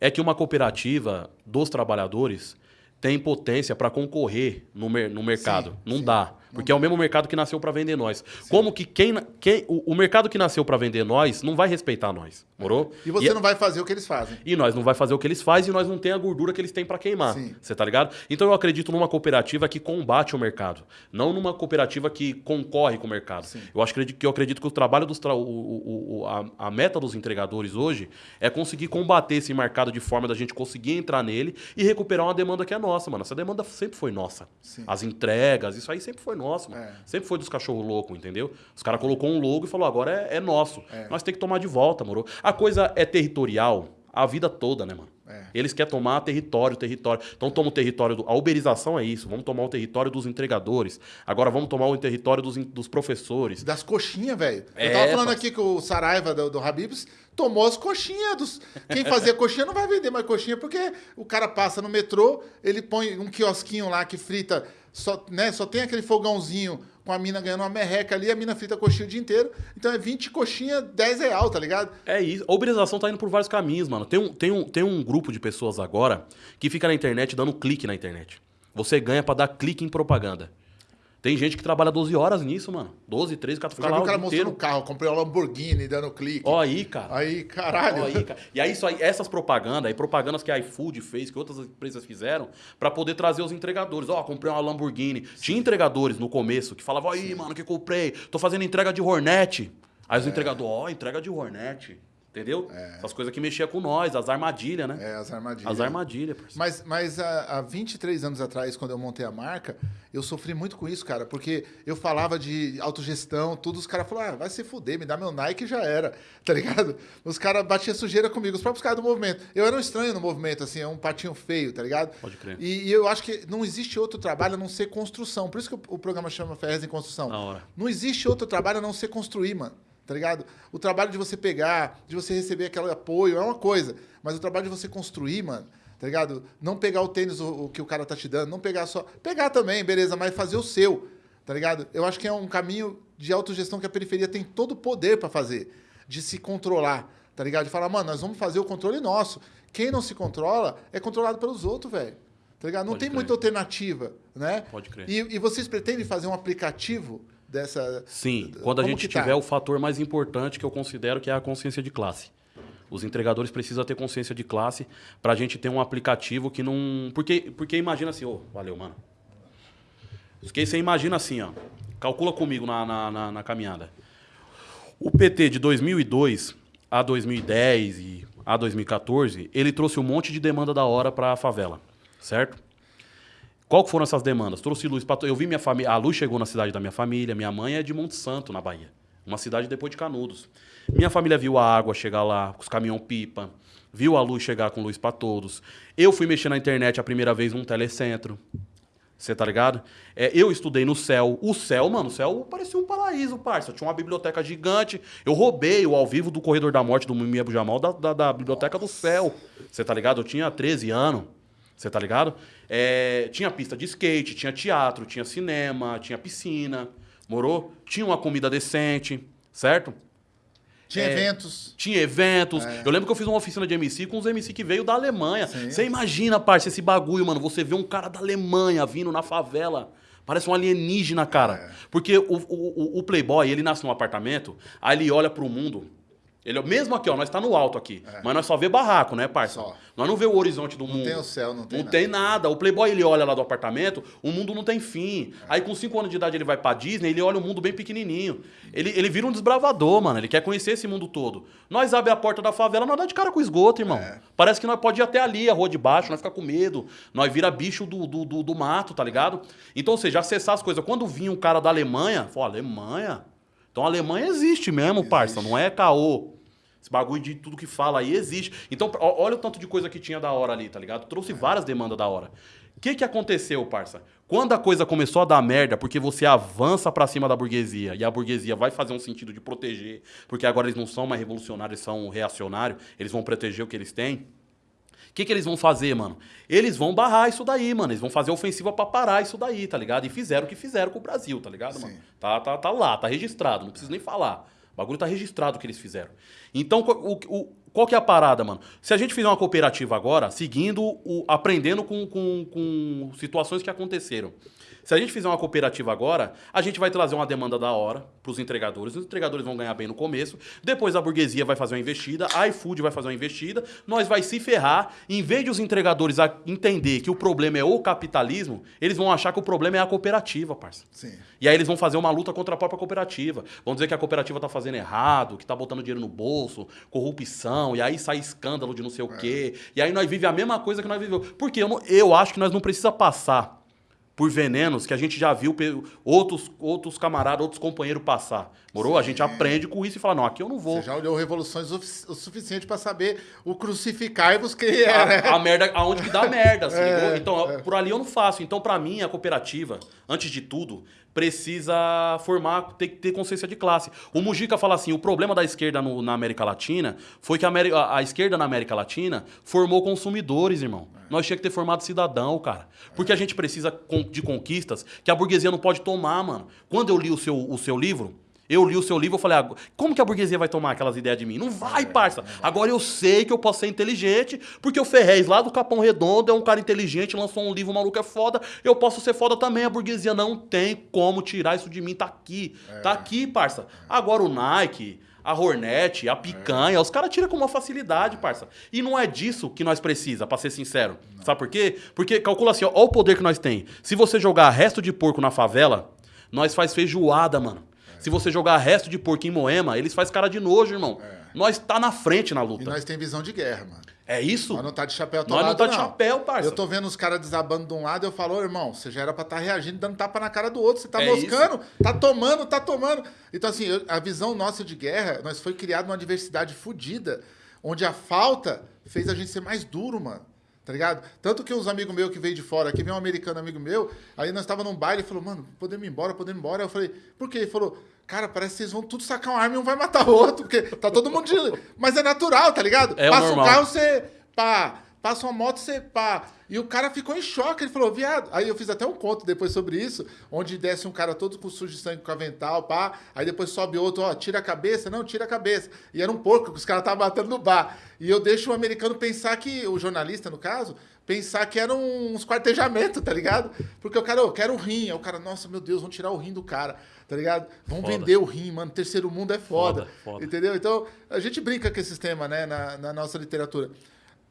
é que uma cooperativa dos trabalhadores tem potência para concorrer no, mer- no mercado. Sim, não sim. dá. Porque é o mesmo mercado que nasceu para vender nós. Como que quem, quem o, o mercado que nasceu para vender nós não vai respeitar nós, morou? E você não vai fazer o que eles fazem. E nós não vai fazer o que eles fazem e nós não tem a gordura que eles têm para queimar. Sim. Você tá ligado? Então eu acredito numa cooperativa que combate o mercado, não numa cooperativa que concorre com o mercado. Eu acho que eu acredito que o trabalho dos tra... o, o- o- a, a meta dos entregadores hoje é conseguir combater esse mercado de forma da gente conseguir entrar nele e recuperar uma demanda que é nossa, mano. Essa demanda sempre foi nossa. Sim. As entregas, isso aí sempre foi nosso, mano. É. Sempre foi dos cachorro louco, entendeu? Os caras colocou um logo e falou, agora é, é nosso. É. Nós tem que tomar de volta, moro? A coisa é territorial a vida toda, né, mano? É. Eles querem tomar território, território. Então toma o território do. A uberização é isso. Vamos tomar o território dos entregadores. Agora vamos tomar o território dos, in- dos professores. Das coxinhas, velho. Eu É, tava falando aqui que o Saraiva do, do Habibs tomou as coxinhas dos. Quem fazia coxinha não vai vender mais coxinha, porque o cara passa no metrô, ele põe um quiosquinho lá que frita, só, né, só tem aquele fogãozinho com a mina ganhando uma merreca ali, a mina frita coxinha o dia inteiro. Então é 20 coxinha, 10 real, tá ligado? É isso. A uberização tá indo por vários caminhos, mano. Tem um, tem, um, tem um grupo de pessoas agora que fica na internet dando clique na internet. Você ganha pra dar clique em propaganda. Tem gente que trabalha 12 horas nisso, mano. 12, 13, o cara Eu já vi o cara mostrando o carro, comprei uma Lamborghini dando clique. Ó aí, cara. Aí, caralho. Ó aí, cara. E aí, isso aí, essas propagandas, aí propagandas que a iFood fez, que outras empresas fizeram, pra poder trazer os entregadores. Ó, comprei uma Lamborghini. Tinha entregadores no começo que falavam, aí, mano, que comprei? Tô fazendo entrega de Hornet. Aí os É. entregadores, ó, entrega de Hornet. Entendeu? Essas coisas que mexiam com nós, as armadilhas, né? É, as armadilhas. As armadilhas, parceiro. Mas, mas há, há 23 anos atrás, quando eu montei a marca, eu sofri muito com isso, cara, porque eu falava de autogestão, tudo, os caras falaram, ah, vai se fuder, me dá meu Nike e já era, tá ligado? Os caras batiam sujeira comigo, os próprios caras do movimento. Eu era um estranho no movimento, assim, é um patinho feio, tá ligado? Pode crer. E, e eu acho que não existe outro trabalho a não ser construção. Por isso que o, o programa chama Ferrez em Construção. Da hora. Não existe outro trabalho a não ser construir, mano. Tá ligado? O trabalho de você pegar, de você receber aquele apoio é uma coisa. Mas o trabalho de você construir, mano, tá ligado? Não pegar o tênis o, o que o cara tá te dando, não pegar só. Pegar também, beleza, mas fazer o seu. Tá ligado? Eu acho que é um caminho de autogestão que a periferia tem todo o poder pra fazer. De se controlar. Tá ligado? De falar, mano, nós vamos fazer o controle nosso. Quem não se controla é controlado pelos outros, velho. Tá ligado? Não Pode tem crer. muita alternativa, né? Pode crer. E, e vocês pretendem fazer um aplicativo dessa. Sim, quando a Como gente tá? tiver o fator mais importante que eu considero que é a consciência de classe. Os entregadores precisam ter consciência de classe pra gente ter um aplicativo que não. Porque, porque imagina assim, ô, valeu, mano. Porque você imagina assim, ó. Calcula comigo na, na, na- na caminhada. O PT de 2002 a 2010 e a 2014, ele trouxe um monte de demanda da hora pra favela, certo? Qual foram essas demandas? Trouxe luz para eu vi minha família, a luz chegou na cidade da minha família, minha mãe é de Monte Santo, na Bahia, uma cidade depois de Canudos. Minha família viu a água chegar lá, os caminhão pipa, viu a luz chegar com luz para todos. Eu fui mexer na internet a primeira vez num telecentro. Você tá ligado? É, eu estudei no céu. O céu, mano, o céu parecia um paraíso, parça. Tinha uma biblioteca gigante. Eu roubei o ao vivo do Corredor da Morte do Mimi Abu Jamal da, da, da biblioteca do céu. Você tá ligado? Eu tinha 13 anos. Você tá ligado? É, tinha pista de skate, tinha teatro, tinha cinema, tinha piscina. Morou? Tinha uma comida decente, certo? Tinha É, eventos. Tinha eventos. É. Eu lembro que eu fiz uma oficina de MC com uns MC que veio da Alemanha. Sim. Você imagina, parça, esse bagulho, mano. Você vê um cara da Alemanha vindo na favela. Parece um alienígena, cara. É. Porque o, o, o- o Playboy, ele nasce num apartamento, aí ele olha pro mundo. Ele, mesmo aqui, ó, nós tá no alto aqui. Mas nós só vê barraco, né, parça? É. Só. Nós não vê o horizonte do mundo. tem o céu, não tem Não nada. tem nada. O Playboy, ele olha lá do apartamento, o mundo não tem fim. Aí com 5 anos de idade ele vai pra Disney, ele olha o mundo bem pequenininho. Ele, ele vira um desbravador, mano. Ele quer conhecer esse mundo todo. Nós abre a porta da favela, nós dá de cara com esgoto, irmão. É. Parece que nós pode ir até ali, a rua de baixo, nós fica com medo. Nós vira bicho do, do, do, do mato, tá ligado? Então, ou seja, acessar as coisas. Quando vinha um cara da Alemanha, falou, Alemanha? Então a Alemanha existe mesmo, existe. parça, não é caô. Esse bagulho de tudo que fala aí existe. Então, olha o tanto de coisa que tinha da hora ali, tá ligado? Trouxe é. várias demandas da hora. O que, que aconteceu, parça? Quando a coisa começou a dar merda, porque você avança para cima da burguesia e a burguesia vai fazer um sentido de proteger, porque agora eles não são mais revolucionários, são reacionários, eles vão proteger o que eles têm. O que, que eles vão fazer, mano? Eles vão barrar isso daí, mano. Eles vão fazer ofensiva para parar isso daí, tá ligado? E fizeram o que fizeram com o Brasil, tá ligado, Sim. mano? Tá, tá, tá lá, tá registrado, não preciso nem falar. O bagulho tá registrado o que eles fizeram. Então, o, o, qual que é a parada, mano? Se a gente fizer uma cooperativa agora, seguindo, o, aprendendo com, com, com situações que aconteceram. Se a gente fizer uma cooperativa agora, a gente vai trazer uma demanda da hora para os entregadores. Os entregadores vão ganhar bem no começo. Depois a burguesia vai fazer uma investida, a iFood vai fazer uma investida. Nós vai se ferrar. Em vez de os entregadores entender que o problema é o capitalismo, eles vão achar que o problema é a cooperativa, parça. Sim. E aí eles vão fazer uma luta contra a própria cooperativa. Vão dizer que a cooperativa está fazendo errado, que está botando dinheiro no bolso, corrupção, e aí sai escândalo de não sei o é. quê. E aí nós vivemos a mesma coisa que nós vivemos. Porque eu, não, eu acho que nós não precisa passar por venenos que a gente já viu outros, outros camaradas, outros companheiros passar. Morou? Sim. A gente aprende com isso e fala, não, aqui eu não vou. Você já olhou Revoluções o suficiente para saber o crucificai-vos que é. A, né? a, merda, aonde que dá merda, assim, é, Então, é. por ali eu não faço. Então, para mim, a cooperativa, antes de tudo, precisa formar, ter que ter consciência de classe. O Mujica fala assim: o problema da esquerda no, na América Latina foi que a, a, a, esquerda na América Latina formou consumidores, irmão. É. Nós tinha que ter formado cidadão, cara. Porque é. a gente precisa de conquistas que a burguesia não pode tomar, mano. Quando eu li o seu, o seu livro, eu li o seu livro e falei, ah, como que a burguesia vai tomar aquelas ideias de mim? Não vai, é, parça. Agora eu sei que eu posso ser inteligente, porque o Ferrez lá do Capão Redondo é um cara inteligente, lançou um livro, o maluco é foda, eu posso ser foda também. A burguesia não tem como tirar isso de mim, tá aqui. É. Tá aqui, parça. Agora o Nike, a Hornet, a picanha, é. os caras tiram com uma facilidade, parça. E não é disso que nós precisa, para ser sincero. Não. Sabe por quê? Porque calcula assim, ó, ó o poder que nós tem. Se você jogar resto de porco na favela, nós faz feijoada, mano. Se você jogar resto de porco em Moema, eles fazem cara de nojo, irmão. É. Nós tá na frente na luta. E nós tem visão de guerra, mano. É isso? Nós não tá de chapéu Nós não tá de não. chapéu, parça. Eu tô vendo os caras desabando de um lado e eu falo, irmão, você já era pra estar tá reagindo, dando tapa na cara do outro. Você tá é moscando, isso? tá tomando, tá tomando. Então, assim, a visão nossa de guerra, nós foi criado numa diversidade fodida, onde a falta fez a gente ser mais duro, mano tá ligado? Tanto que uns amigos meus que veio de fora, aqui veio um americano amigo meu, aí nós tava num baile e falou, mano, podemos ir embora, podemos ir embora. Eu falei, por quê? Ele falou, cara, parece que vocês vão tudo sacar uma arma e um vai matar o outro, porque tá todo mundo de... Mas é natural, tá ligado? É Passa normal. um carro, você, pá, passa uma moto, você, pá. E o cara ficou em choque, ele falou, viado. Aí eu fiz até um conto depois sobre isso, onde desce um cara todo com sujo de sangue com avental, pá. Aí depois sobe outro, ó, tira a cabeça, não, tira a cabeça. E era um porco que os caras estavam matando no bar. E eu deixo o americano pensar que, o jornalista, no caso, pensar que eram uns quartejamentos, tá ligado? Porque o cara, eu quero o rim. Aí o cara, nossa, meu Deus, vão tirar o rim do cara, tá ligado? Vão foda. vender o rim, mano. Terceiro mundo é foda, foda, foda, Entendeu? Então, a gente brinca com esses temas, né, na, na nossa literatura.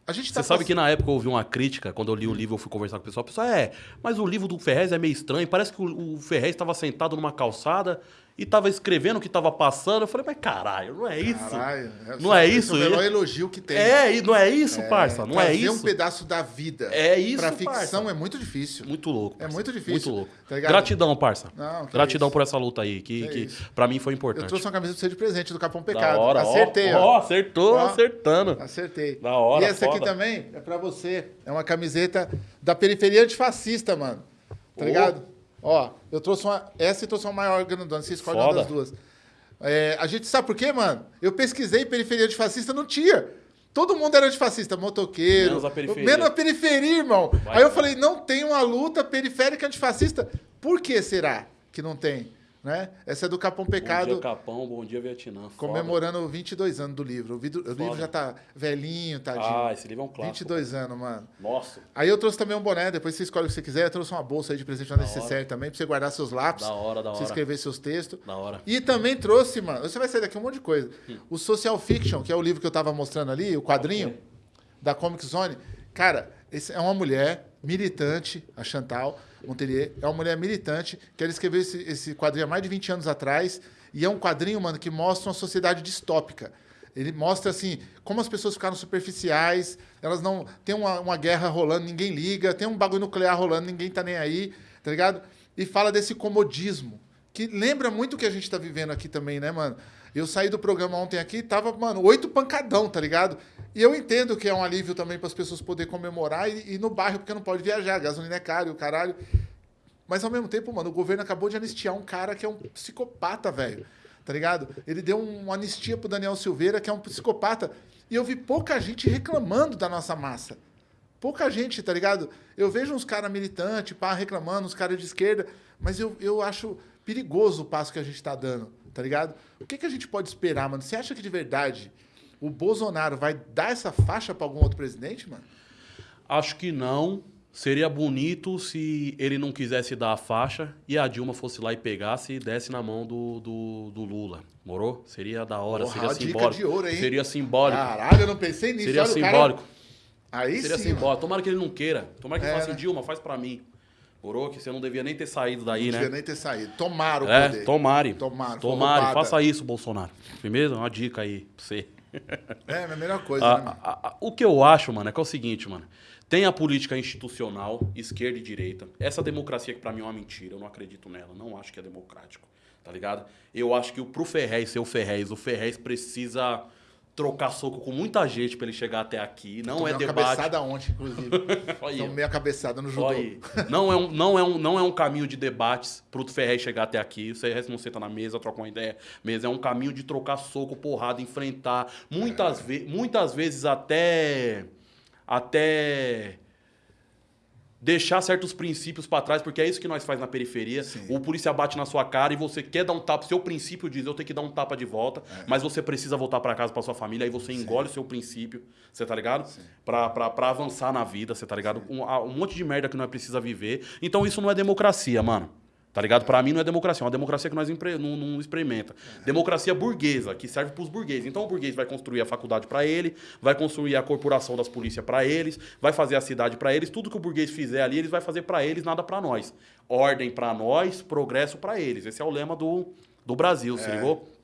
Tá Você sabe que na época eu ouvi uma crítica, quando eu li o livro, eu fui conversar com o pessoal. O pessoal, é, mas o livro do Ferrez é meio estranho. Parece que o, o Ferrez estava sentado numa calçada e tava escrevendo o que tava passando. Eu falei, mas caralho, não é isso. Caralho, é, não é isso. É o melhor elogio que tem. É, não é isso, é, parça. Não é isso. um pedaço da vida. É isso, Pra ficção parça. é muito difícil. Muito louco. Parça. É muito difícil. Muito louco. Tá Gratidão, parça. Não, Gratidão é por essa luta aí, que, que, que pra mim foi importante. Eu trouxe uma camisa pra você de presente do Capão Pecado. Da hora, Acertei, ó. ó. acertou, ó, acertando. Acertei. Da hora, E essa foda. aqui também é pra você. É uma camiseta da periferia antifascista, mano. Tá ligado? Ó, eu trouxe uma. Essa e trouxe uma maior grandona. Você escolhe uma das duas. É, a gente sabe por quê, mano? Eu pesquisei periferia de fascista, não tinha. Todo mundo era de fascista, motoqueiro. Menos a periferia. Menos a periferia, irmão. Vai, Aí eu falei, não tem uma luta periférica antifascista. Por que será que não tem? Né? Essa é do Capão Pecado. Bom dia, Capão. Bom dia, Vietnã. Comemorando Foda. 22 anos do livro. O, livro, o livro já tá velhinho, tadinho. Ah, esse livro é um clássico. 22 anos, mano. Nossa. Aí eu trouxe também um boné, depois você escolhe o que você quiser. Eu trouxe uma bolsa aí de presente na necessária também, pra você guardar seus lápis. Da hora, da hora. Você escrever seus textos. Da hora. E também trouxe, mano, você vai sair daqui um monte de coisa. Hum. O Social Fiction, que é o livro que eu tava mostrando ali, o quadrinho okay. da Comic Zone. Cara, esse é uma mulher militante, a Chantal Montelier, é uma mulher militante, que ela escreveu esse, esse quadrinho há mais de 20 anos atrás, e é um quadrinho, mano, que mostra uma sociedade distópica. Ele mostra, assim, como as pessoas ficaram superficiais, elas não... Tem uma, uma guerra rolando, ninguém liga, tem um bagulho nuclear rolando, ninguém tá nem aí, tá ligado? E fala desse comodismo, que lembra muito o que a gente tá vivendo aqui também, né, mano? Eu saí do programa ontem aqui, tava, mano, oito pancadão, tá ligado? E eu entendo que é um alívio também para as pessoas poderem comemorar e, e no bairro, porque não pode viajar, gasolina é caro, o caralho. Mas ao mesmo tempo, mano, o governo acabou de anistiar um cara que é um psicopata, velho. Tá ligado? Ele deu uma anistia pro Daniel Silveira, que é um psicopata. E eu vi pouca gente reclamando da nossa massa. Pouca gente, tá ligado? Eu vejo uns caras militantes, pá, reclamando, uns caras de esquerda, mas eu, eu acho perigoso o passo que a gente tá dando tá ligado? O que, que a gente pode esperar, mano? Você acha que de verdade o Bolsonaro vai dar essa faixa para algum outro presidente, mano? Acho que não. Seria bonito se ele não quisesse dar a faixa e a Dilma fosse lá e pegasse e desse na mão do, do, do Lula. Morou? Seria da hora, Porra, seria simbólico. de ouro, hein? Seria simbólico. Caralho, eu não pensei nisso. Seria Olha, simbólico. Cara... Aí seria sim, simbólico. Tomara que ele não queira. Tomara que é, ele faça né? assim, Dilma, faz pra mim. Morou? Que você não devia nem ter saído daí, não né? Não devia nem ter saído. Tomara o é, poder. Tomare. Tomara. Tomare. Faça isso, Bolsonaro. Primeiro, uma dica aí pra você. É, a melhor coisa, a, né? A, a, o que eu acho, mano, é que é o seguinte, mano. Tem a política institucional, esquerda e direita. Essa democracia que pra mim é uma mentira, eu não acredito nela. Não acho que é democrático, tá ligado? Eu acho que pro Ferrez ser o Ferrez, o Ferrez precisa trocar soco com muita gente para ele chegar até aqui. Não Tomei é uma debate. cabeçada ontem, inclusive. Tomei a cabeçada no judô. Não é, um, não, é um, não é um caminho de debates pro Ferrez chegar até aqui. O Ferrez não senta na mesa, troca uma ideia. Mesa é um caminho de trocar soco, porrada, enfrentar. Muitas, é. ve muitas vezes até... Até deixar certos princípios para trás, porque é isso que nós faz na periferia. Sim. O polícia bate na sua cara e você quer dar um tapa, seu princípio diz, eu tenho que dar um tapa de volta, é. mas você precisa voltar para casa para sua família, aí você engole o seu princípio, você tá ligado? Para avançar na vida, você tá ligado? Um, um, monte de merda que nós precisa viver. Então isso não é democracia, mano. Tá ligado? Para mim não é democracia, é uma democracia que nós não, não experimenta. Democracia burguesa, que serve para os burgueses. Então o burguês vai construir a faculdade para ele, vai construir a corporação das polícias para eles, vai fazer a cidade para eles, tudo que o burguês fizer ali, eles vai fazer para eles, nada para nós. Ordem para nós, progresso para eles. Esse é o lema do, do Brasil, é. se ligou?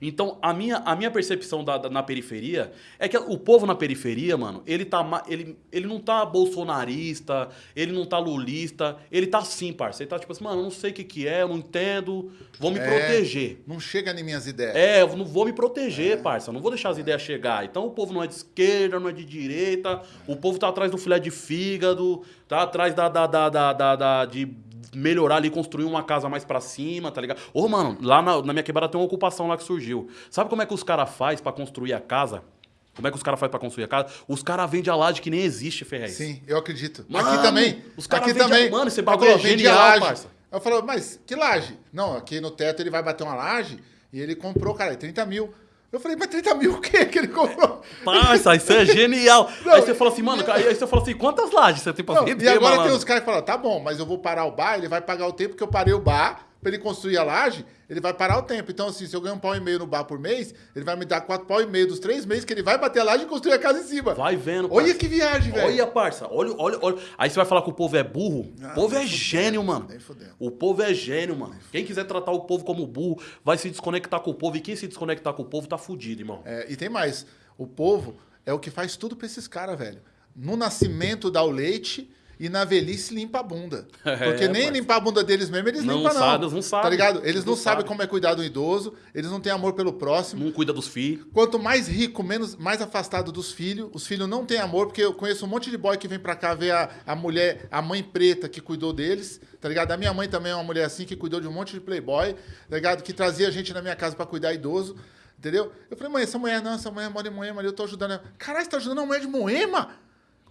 Então, a minha, a minha percepção da, da, na periferia é que o povo na periferia, mano, ele, tá, ele, ele não tá bolsonarista, ele não tá lulista, ele tá assim, parça. Ele tá tipo assim, mano, eu não sei o que, que é, eu não entendo, vou me é, proteger. Não chega em minhas ideias. É, eu não vou me proteger, é. parça, não vou deixar as é. ideias chegar. Então, o povo não é de esquerda, não é de direita, o povo tá atrás do filé de fígado, tá atrás da, da, da, da, da, da de melhorar ali, construir uma casa mais para cima, tá ligado? Ô, mano, lá na, na, minha quebrada tem uma ocupação lá que surgiu. Sabe como é que os caras faz para construir a casa? Como é que os caras fazem pra construir a casa? Os caras vendem a laje que nem existe, Ferrez. Sim, eu acredito. Mano, aqui também. Os caras aqui também. A... Mano, esse bagulho é genial, parça. Eu falo, mas que laje? Não, aqui no teto ele vai bater uma laje e ele comprou, cara, 30 mil. Eu falei, mas 30 mil o quê que ele comprou? Parça, isso é genial. Não, aí você fala assim, mano, aí você fala assim, quantas lajes você tem pra vender, E agora mano? tem os caras que falam, tá bom, mas eu vou parar o bar, ele vai pagar o tempo que eu parei o bar, pra ele construir a laje, ele vai parar o tempo. Então, assim, se eu ganho um pau e meio no bar por mês, ele vai me dar quatro pau e meio dos três meses que ele vai bater a laje e construir a casa em cima. Vai vendo, parça. Olha que viagem, velho. Olha, parça. Olha, olha, olha. Aí você vai falar que o povo é burro. o povo é gênio, mano. O povo é gênio, mano. Quem quiser tratar o povo como burro, vai se desconectar com o povo. E quem se desconectar com o povo tá fudido, irmão. É, e tem mais. O povo é o que faz tudo pra esses caras, velho. No nascimento dá o leite e na velhice limpa a bunda. Porque é, nem mas... limpar a bunda deles mesmo, eles não limpam, não. Sabe, não sabem. Tá ligado? Eles não, não sabem como é cuidar do idoso, eles não têm amor pelo próximo. Não cuida dos filhos. Quanto mais rico, menos, mais afastado dos filhos. Os filhos não têm amor, porque eu conheço um monte de boy que vem pra cá ver a, a mulher, a mãe preta que cuidou deles, tá ligado? A minha mãe também é uma mulher assim, que cuidou de um monte de playboy, tá ligado? Que trazia a gente na minha casa pra cuidar idoso. Entendeu? Eu falei, mãe, essa mulher não, essa mulher mora em Moema ali, eu tô ajudando ela. Caralho, você tá ajudando a mulher de Moema?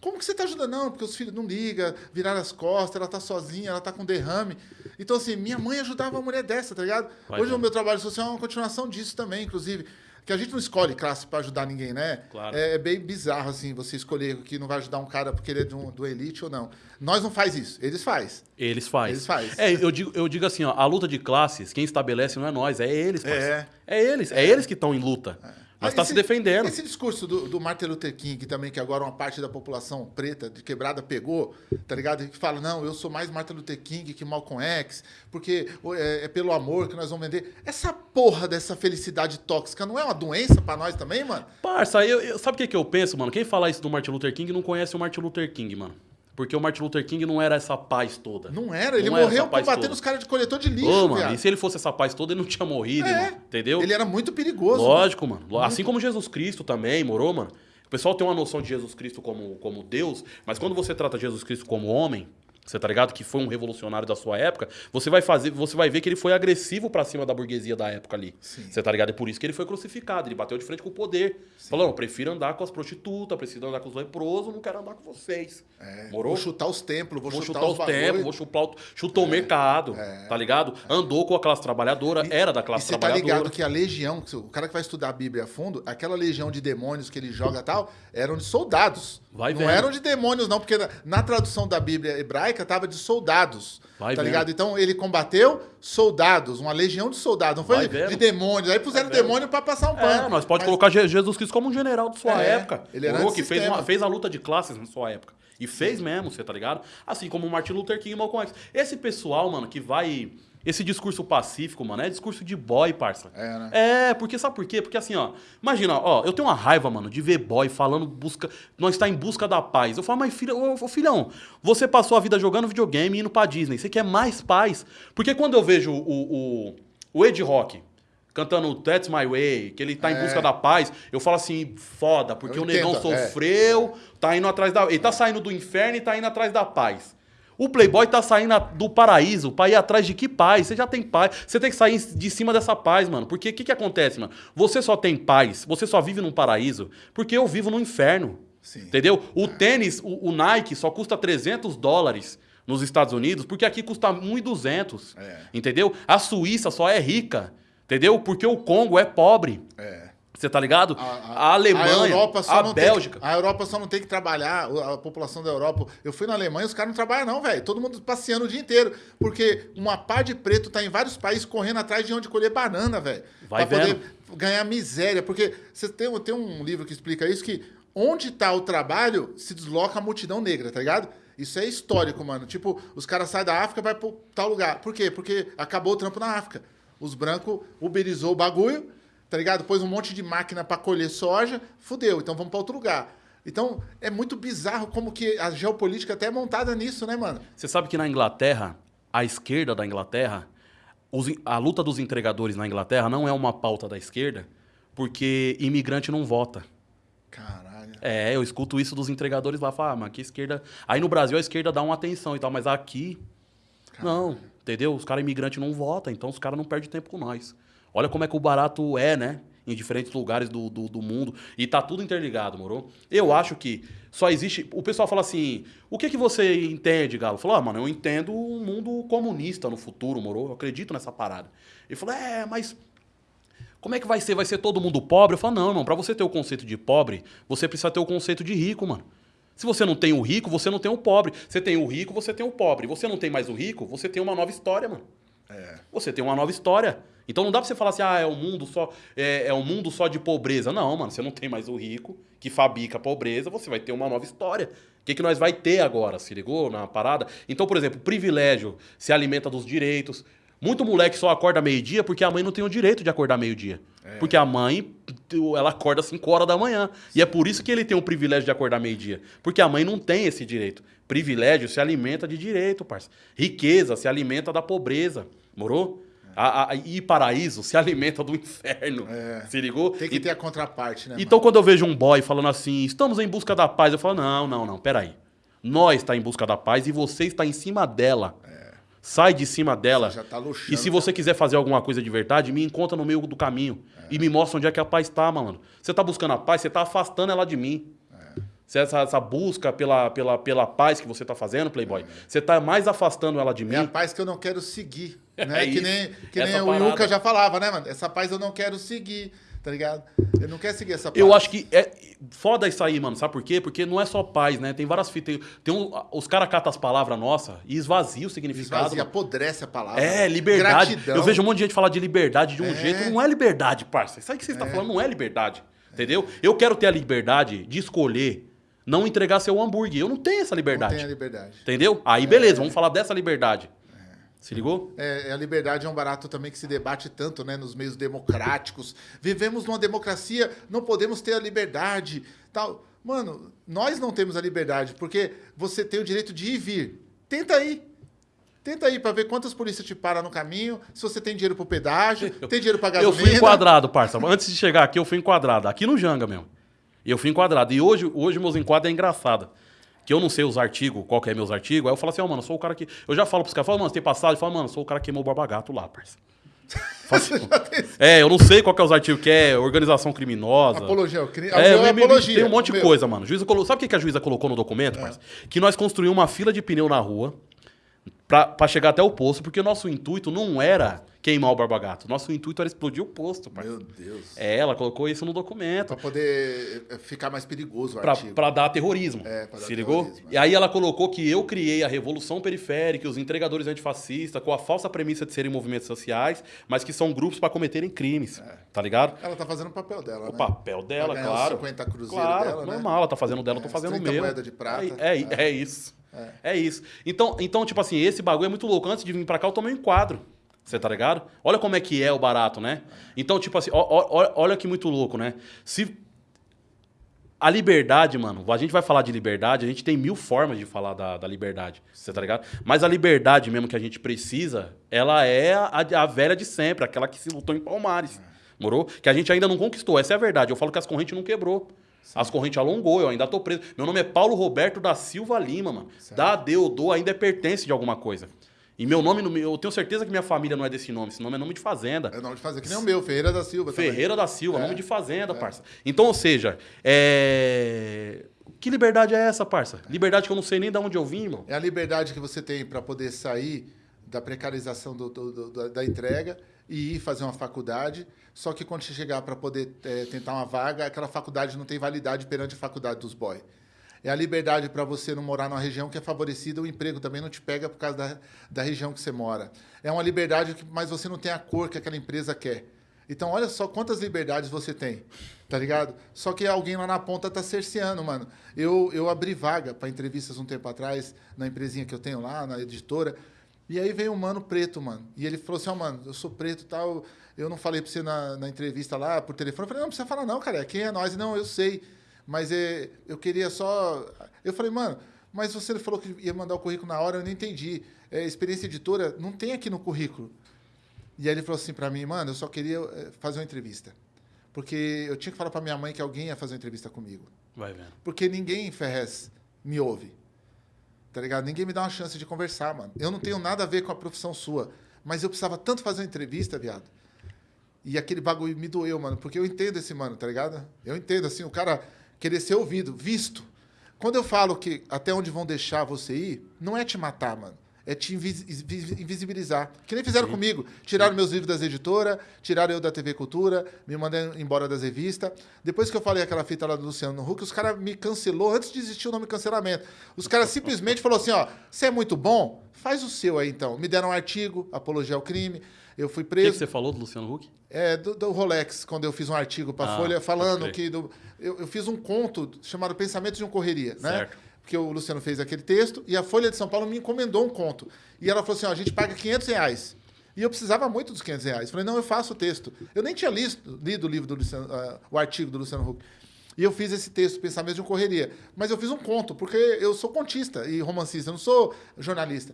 Como que você está ajudando? Não, porque os filhos não ligam, viraram as costas, ela está sozinha, ela está com derrame. Então, assim, minha mãe ajudava uma mulher dessa, tá ligado? Vai Hoje o meu trabalho social é uma continuação disso também, inclusive. Que a gente não escolhe classe para ajudar ninguém, né? Claro. É, é, bem bizarro, assim, você escolher que não vai ajudar um cara porque ele é do, do elite ou não. Nós não faz isso, eles faz. Eles faz. Eles faz. É, eu digo, eu digo assim, ó, a luta de classes, quem estabelece não é nós, é eles, parceiro. É. É eles, é, é eles que estão em luta. É. Mas está se defendendo. Esse discurso do, do, Martin Luther King também, que agora uma parte da população preta de quebrada pegou, tá ligado? Que fala, não, eu sou mais Martin Luther King que Malcolm X, porque é, é pelo amor que nós vamos vender. Essa porra dessa felicidade tóxica não é uma doença para nós também, mano? Parça, eu, eu, sabe o que, que eu penso, mano? Quem fala isso do Martin Luther King não conhece o Martin Luther King, mano. Porque o Martin Luther King não era essa paz toda. Não era, ele Não era morreu combatendo toda. os caras de coletor de lixo, Ô, mano, e se ele fosse essa paz toda, ele não tinha morrido, É. irmão, entendeu? Ele era muito perigoso. Lógico, mano. Assim como Jesus Cristo também, morou, mano? O pessoal tem uma noção de Jesus Cristo como, como Deus, mas quando você trata Jesus Cristo como homem, você tá ligado? Que foi um revolucionário da sua época, você vai fazer, você vai ver que ele foi agressivo pra cima da burguesia da época ali. Sim. Você tá ligado? É por isso que ele foi crucificado, ele bateu de frente com o poder. Falou, eu prefiro andar com as prostitutas, prefiro andar com os leprosos, não quero andar com vocês. É, Morou? Vou chutar os templos, vou, Vou chutar, chutar os os bagulho. vou chutar o, chutou o mercado, tá ligado? Andou com a classe trabalhadora, era da E classe você tá trabalhadora. ligado que a legião, o cara que vai estudar a Bíblia a fundo, aquela legião de demônios que ele joga e tal, eram de soldados. Vai não vendo. eram de demônios, não, porque na, na tradução da Bíblia hebraica tava de soldados. Vai tá vendo. ligado? Então ele combateu soldados, uma legião de soldados. Não foi de, demônios. Aí puseram Vai demônio pra passar um pano. É, nós pode Mas- colocar Je- Jesus Cristo como um general de sua É, época. ele era Morou, que fez, uma- fez a luta de classes na sua época. E fez mesmo, você tá ligado? Assim como o Martin Luther King e Malcolm X. Esse pessoal, mano, que vai... Esse discurso pacífico, mano, é discurso de boy, parça. É, né? É, porque sabe por quê? Porque assim, ó, imagina, ó, eu tenho uma raiva, mano, de ver boy falando busca, nós está em busca da paz. Eu falo, mas filha, ô, ô, filhão, você passou a vida jogando videogame e indo pra Disney, você quer mais paz? Porque quando eu vejo o, o, o Ed Rock cantando That's My Way, que ele tá em É. busca da paz, eu falo assim, foda, porque Eu o negão entendo, é. sofreu, tá indo atrás da. Ele tá saindo do inferno e tá indo atrás da paz. O Playboy tá saindo do paraíso pra ir atrás de que paz? Você já tem paz. Você tem que sair de cima dessa paz, mano. Porque o que, que acontece, mano? Você só tem paz, você só vive num paraíso, porque eu vivo no inferno. Sim. Entendeu? O tênis, o, o Nike só custa 300 dólares nos Estados Unidos, porque aqui custa 1.200. É. Entendeu? A Suíça só é rica. Entendeu? Porque o Congo é pobre. É. Você tá ligado? A, A, Alemanha, a Europa só a não Bélgica. Tem, a Europa só não tem que trabalhar, a população da Europa. Eu fui na Alemanha, os caras não trabalham, não, velho. Todo mundo passeando o dia inteiro. Porque uma pá de preto tá em vários países correndo atrás de onde colher banana, velho. Vai pra vendo. poder ganhar miséria. Porque você tem, tem um livro que explica isso: que onde tá o trabalho, se desloca a multidão negra, tá ligado? Isso é histórico, mano. Tipo, os caras saem da África e vai pro tal lugar. Por quê? Porque acabou o trampo na África. Os brancos uberizou o bagulho, tá ligado? Pôs um monte de máquina pra colher soja, fudeu, então vamos pra outro lugar. Então, é muito bizarro como que a geopolítica até é montada nisso, né, mano? Você sabe que na Inglaterra, a esquerda da Inglaterra, os a luta dos entregadores na Inglaterra não é uma pauta da esquerda, porque imigrante não vota. Caralho. É, eu escuto isso dos entregadores lá, falar, ah, mas que esquerda. Aí no Brasil a esquerda dá uma atenção e tal, mas aqui. Não, entendeu? Os caras imigrantes não votam, então os caras não perdem tempo com nós. Olha como é que o barato é, né? Em diferentes lugares do, do, do mundo. E tá tudo interligado, moro? Eu acho que só existe. O pessoal fala assim: o que, que você entende, Galo? Falou, ah, mano, eu entendo um mundo comunista no futuro, moro? Eu acredito nessa parada. Ele falou, é, mas como é que vai ser? Vai ser todo mundo pobre? Eu falo, não, irmão, pra você ter o conceito de pobre, você precisa ter o conceito de rico, mano. Se você não tem o rico, você não tem o pobre. Você tem o rico, você tem o pobre. Você não tem mais o rico, você tem uma nova história, mano. É. Você tem uma nova história. Então não dá pra você falar assim, ah, é um mundo só, é, é um mundo só de pobreza. Não, mano, você não tem mais o rico que fabrica a pobreza, você vai ter uma nova história. O que, que nós vai ter agora? Se ligou na parada? Então, por exemplo, o privilégio se alimenta dos direitos. Muito moleque só acorda meio-dia porque a mãe não tem o direito de acordar meio-dia. Porque a mãe, ela acorda às 5 horas da manhã. E é por isso que ele tem o privilégio de acordar meio-dia. Porque a mãe não tem esse direito. Privilégio se alimenta de direito, parça. Riqueza se alimenta da pobreza. Morou? A, a- e paraíso se alimenta do inferno. É. Se ligou? Tem que E- ter a contraparte, né? então, quando eu vejo um boy falando assim, estamos em busca da paz, eu falo, não, não, não, peraí. Nós está em busca da paz e você está em cima dela. Sai de cima dela. Você já tá luxando, e se você quiser fazer alguma coisa de verdade, me encontra no meio do caminho. E me mostra onde é que a paz está, mano. Você tá buscando a paz, você tá afastando ela de mim. Se essa, essa busca pela, pela, pela paz que você tá fazendo, Playboy, você tá mais afastando ela de mim. É a paz que eu não quero seguir. É Né? que isso. nem, que nem o. Yuka já falava, né, mano? Essa paz eu não quero seguir, tá ligado? Eu não quero seguir essa paz. Eu acho que é foda isso aí, mano. Sabe por quê? Porque não é só paz, né? Tem várias fitas. Tem, um, os caras catam as palavras nossas e esvazia o significado. Esvazia, mano. apodrece a palavra. É, liberdade. Gratidão. Eu vejo um monte de gente falar de liberdade de um É. jeito. Não é liberdade, parça. Isso aí que você está falando não é liberdade. Entendeu? Eu quero ter a liberdade de escolher não entregar seu hambúrguer. Eu não tenho essa Não liberdade. tem a liberdade. Entendeu? Aí, beleza, vamos falar dessa liberdade. Se ligou? É, a liberdade é um barato também que se debate tanto, né, nos meios democráticos. Vivemos numa democracia, não podemos ter a liberdade, tal. Mano, nós não temos a liberdade, porque você tem o direito de ir e vir. Tenta aí. Tenta aí pra ver quantas polícias te param no caminho, se você tem dinheiro pro pedágio, tem dinheiro pra Eu gasolina. fui enquadrado, parça. Antes de chegar aqui, eu fui enquadrado. Aqui no Janga mesmo. Eu fui enquadrado. E hoje, hoje meus enquadros é engraçado. Que eu não sei os artigos, qual que é meus artigos. Aí eu falo assim, ó, mano, eu sou o cara que. Eu já falo pros caras, falo, mano, você tem passado? Eu falo, mano, eu sou o cara que queimou o barbagato lá, parça. Falo assim, é, eu não sei qual que é os artigos que é organização criminosa. Apologia ao crime. É, É, apologia. tem um monte o de coisa, mano. Juíza colo... Sabe o que a juíza colocou no documento, parça? Que nós construímos uma fila de pneu na rua pra chegar até o posto, porque o nosso intuito não era queimar o barbagato. Nosso intuito era explodir o posto, parça. Meu Deus. É, ela colocou isso no documento. Pra poder eh, ficar mais perigoso o Pra, artigo. pra dar terrorismo. É, pra dar se ligou? terrorismo, é. E aí ela colocou que eu criei a Revolução Periférica, os entregadores antifascistas, com a falsa premissa de serem movimentos sociais, mas que são grupos pra cometerem crimes. Tá ligado? Ela tá fazendo o papel dela, O né? papel dela, Pra ganhar os claro. 50 cruzeiros claro, dela, né? normal, ela tá fazendo o dela, eu tô É, fazendo o 30 meu. moeda de prata. É, é, é isso. É. isso. Então, então, tipo assim, esse bagulho é muito louco. Antes de vir pra cá, eu tomei um enquadro. Você tá ligado? Olha como é que é o barato, né? Então, tipo assim, ó- ó- olha que muito louco, né? Se a liberdade, mano, a gente vai falar de liberdade, a gente tem mil formas de falar da, da liberdade, você tá ligado? Mas a liberdade mesmo que a gente precisa, ela é a, a velha de sempre, aquela que se lutou em Palmares, morou? Que a gente ainda não conquistou, essa é a verdade. Eu falo que as correntes não quebrou. As correntes alongou, eu ainda tô preso. Meu nome é Paulo Roberto da Silva Lima, mano. Da deu, dou, ainda é pertence de alguma coisa. E meu nome, no- eu tenho certeza que minha família não é desse nome, esse nome é nome de fazenda. É nome de fazer, que nem o meu, Ferreira da Silva. também. Ferreira da Silva, É. nome de fazenda, parça. Então, ou seja, é... que liberdade é essa, parça? Liberdade que eu não sei nem de onde eu vim, irmão. É a liberdade que você tem para poder sair da precarização do- do- do- da- entrega e ir fazer uma faculdade. Só que quando você chegar para poder eh, tentar uma vaga, aquela faculdade não tem validade perante a faculdade dos boys. É a liberdade para você não morar numa região que é favorecida, o emprego também não te pega por causa da, da região que você mora. É uma liberdade, que, mas você não tem a cor que aquela empresa quer. Então, olha só quantas liberdades você tem, tá ligado? Só que alguém lá na ponta tá cerceando, mano. Eu, eu abri vaga para entrevistas um tempo atrás, na empresinha que eu tenho lá, na editora, e aí veio um mano preto, mano. E ele falou assim: Ó, mano, eu sou preto e tal, eu não falei pra você na, na entrevista lá por telefone. Eu falei: não, não precisa falar, não, cara, quem é nós? Não, eu sei. Mas é, eu queria só. Eu falei, mano, mas você falou que ia mandar o currículo na hora, eu não entendi. É, experiência editora não tem aqui no currículo. E aí ele falou assim pra mim, mano, eu só queria eh, fazer uma entrevista. Porque eu tinha que falar pra minha mãe que alguém ia fazer uma entrevista comigo. Vai vendo. Porque ninguém em Ferrez me ouve. Tá ligado? Ninguém me dá uma chance de conversar, mano. Eu não tenho nada a ver com a profissão sua. Mas eu precisava tanto fazer uma entrevista, viado. E aquele bagulho me doeu, mano. Porque eu entendo esse mano, tá ligado? Eu entendo, assim, o cara querer ser ouvido, visto. Quando eu falo que até onde vão deixar você ir, não é te matar, mano. É te invis- invis- invisibilizar. Que nem fizeram comigo. Tiraram meus livros das editoras, tiraram eu da TV Cultura, me mandaram embora das revistas. Depois que eu falei aquela fita lá do Luciano Huck, os caras me cancelou antes de existir o nome cancelamento. Os caras simplesmente falaram assim: ó, você é muito bom, faz o seu aí então. Me deram um artigo, apologia ao crime. Eu fui O que, preso. que você falou do Luciano Huck? É, do, do Rolex, quando eu fiz um artigo para a Ah, Folha falando que. Do, eu, eu fiz um conto chamado Pensamento de um Correria, né? Porque o Luciano fez aquele texto e a Folha de São Paulo me encomendou um conto. E ela falou assim: ó, a gente paga 500 reais. E eu precisava muito dos 500 reais. Falei, não, eu faço o texto. Eu nem tinha listo, lido o livro do Luciano, ah, o artigo do Luciano Huck. E eu fiz esse texto, Pensamento de um Correria. Mas eu fiz um conto, porque eu sou contista e romancista, eu não sou jornalista.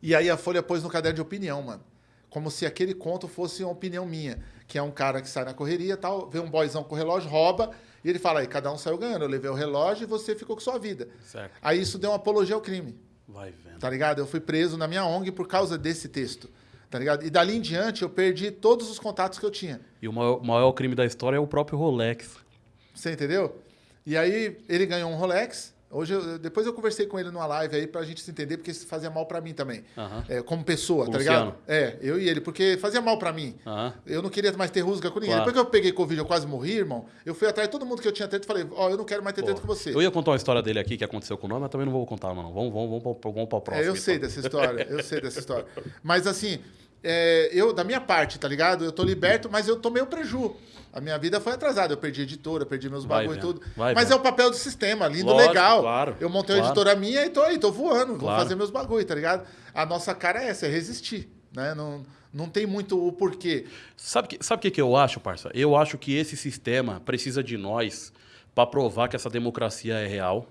E aí a Folha pôs no caderno de opinião, mano. Como se aquele conto fosse uma opinião minha. Que é um cara que sai na correria tal, vê um boyzão com relógio, rouba, e ele fala, aí cada um saiu ganhando. Eu levei o relógio e você ficou com sua vida. Certo. Aí isso deu uma apologia ao crime. Vai vendo. Tá ligado? Eu fui preso na minha ONG por causa desse texto. Tá ligado? E dali em diante eu perdi todos os contatos que eu tinha. E o maior, maior crime da história é o próprio Rolex. Você entendeu? E aí ele ganhou um Rolex. Hoje, eu- depois eu conversei com ele numa live aí pra gente se entender, porque isso fazia mal pra mim também. Aham. É, como pessoa, tá ligado? É, eu e ele, porque fazia mal pra mim. Aham. Eu não queria mais ter rusga com ninguém. Claro. Depois que eu peguei Covid, eu quase morri, irmão. Eu fui atrás de todo mundo que eu tinha treta e falei, ó, eu não quero mais ter treta com você. Eu ia contar uma história dele aqui que aconteceu com o nome, mas também não vou contar, mano. Vamos, vamos, vamos, pra- vamos para o próximo. É, eu sei então. dessa história, eu sei dessa história. Mas assim, é, eu, da minha parte, tá ligado? Eu tô liberto, mas eu tomei o preju. A minha vida foi atrasada. Eu perdi editora, perdi meus Vai bagulho e tudo. vai mas é o papel do sistema, lindo, Lógico, legal. claro, eu montei uma claro. editora minha e tô aí, tô voando. Vou Claro. fazer meus bagulho, tá ligado? A nossa cara é essa, é resistir. Né? Não, não tem muito o porquê. Sabe o que, sabe que, que eu acho, parça? Eu acho que esse sistema precisa de nós para provar que essa democracia é real.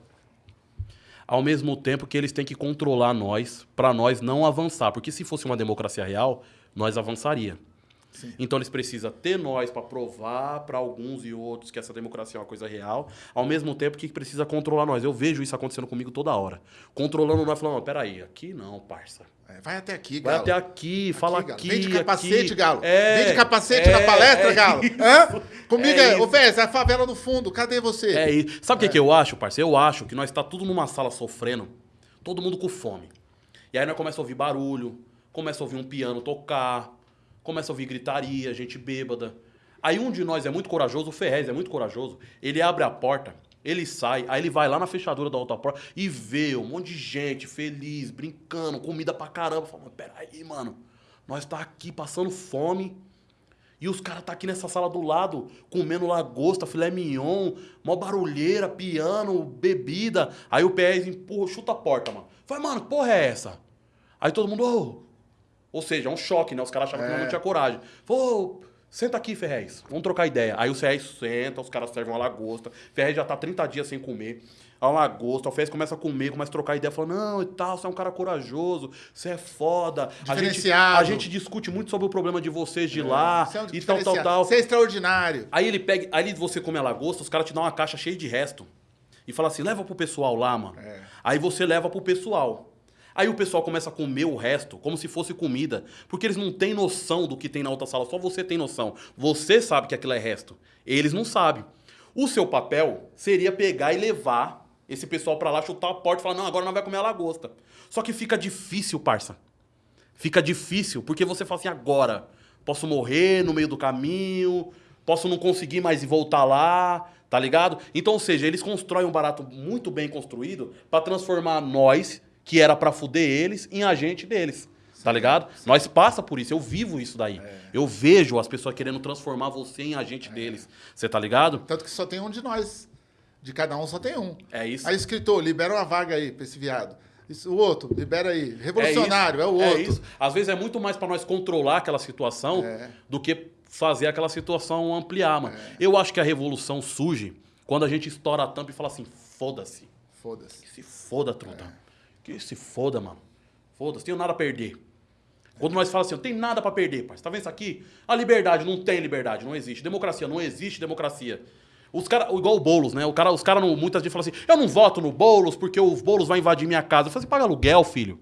Ao mesmo tempo que eles têm que controlar nós, para nós não avançar. Porque se fosse uma democracia real, nós avançaria. Sim. Então eles precisam ter nós para provar para alguns e outros que essa democracia é uma coisa real, ao mesmo tempo que precisa controlar nós. Eu vejo isso acontecendo comigo toda hora. Controlando nós, falando, peraí, aqui não, parça. É, vai até aqui, Vai Galo. até aqui, fala aqui. Vem de capacete, aqui. Galo. É, Vem de capacete é, na palestra, é Galo. isso. Hã? Comigo É é, ô isso. Vez, a favela no fundo, cadê você? É isso. Sabe o que, que eu acho, parceiro? Eu acho que nós está tudo numa sala sofrendo, todo mundo com fome. E aí nós começa a ouvir barulho, começa a ouvir um piano tocar, começa a ouvir gritaria, gente bêbada. Aí um de nós é muito corajoso, o Ferrez é muito corajoso, ele abre a porta, ele sai, aí ele vai lá na fechadura da outra porta e vê um monte de gente feliz, brincando, comida pra caramba. Fala, peraí, mano, nós tá aqui passando fome. E os caras tá aqui nessa sala do lado, comendo lagosta, filé mignon, mó barulheira, piano, bebida. Aí o PS empurra, chuta a porta, mano. Fala, mano, que porra é essa? Aí todo mundo, ô. Ou seja, é um choque, né? Os caras achavam que É. nós não tinha coragem. Falou, senta aqui, Ferrez. Vamos trocar ideia. Aí o Ferrez senta, os caras servem uma lagosta. Ferrez já tá 30 dias sem comer. A lagosta, o Ferrez começa a comer, começa a trocar ideia, fala, não, e tal, você é um cara corajoso, você é foda. A gente, a gente discute muito sobre o problema de vocês de lá Você é um e tal, tal, tal. Você é extraordinário. Aí ele pega, aí você come a lagosta, os caras te dão uma caixa cheia de resto. E fala assim, leva pro pessoal lá, mano. É. Aí você leva pro pessoal. Aí o pessoal começa a comer o resto, como se fosse comida. Porque eles não têm noção do que tem na outra sala, só você tem noção. Você sabe que aquilo é resto. Eles não sabem. O seu papel seria pegar e levar esse pessoal pra lá, chutar a porta e falar, não, agora nós vai comer a lagosta. Só que fica difícil, parça. Fica difícil, porque você fala assim, agora, posso morrer no meio do caminho, posso não conseguir mais voltar lá, tá ligado? Então, ou seja, eles constroem um barato muito bem construído pra transformar nós, que era pra fuder eles, em agente deles. Tá ligado? Nós passa por isso, eu vivo isso daí. É. Eu vejo as pessoas querendo transformar você em agente deles. Você tá ligado? Tanto que só tem um de nós. De cada um só tem um. É isso. Aí, escritor, libera uma vaga aí pra esse viado. Isso, o outro, libera aí. Revolucionário, é, o outro. É isso. Às vezes é muito mais pra nós controlar aquela situação É. do que fazer aquela situação ampliar, mano. Eu acho que a revolução surge quando a gente estoura a tampa e fala assim: foda-se. Foda-se. Se foda, truta. Que se foda, mano. Foda-se, tenho nada a perder. Quando nós falamos assim, não tem nada pra perder, parceiro. Tá vendo isso aqui? A liberdade, não tem liberdade, não existe. Democracia, não existe democracia. Os caras, igual o Boulos, né? O cara, os caras muitas vezes falam assim: eu não voto no Boulos porque o Boulos vai invadir minha casa. Eu falei assim: paga aluguel, filho.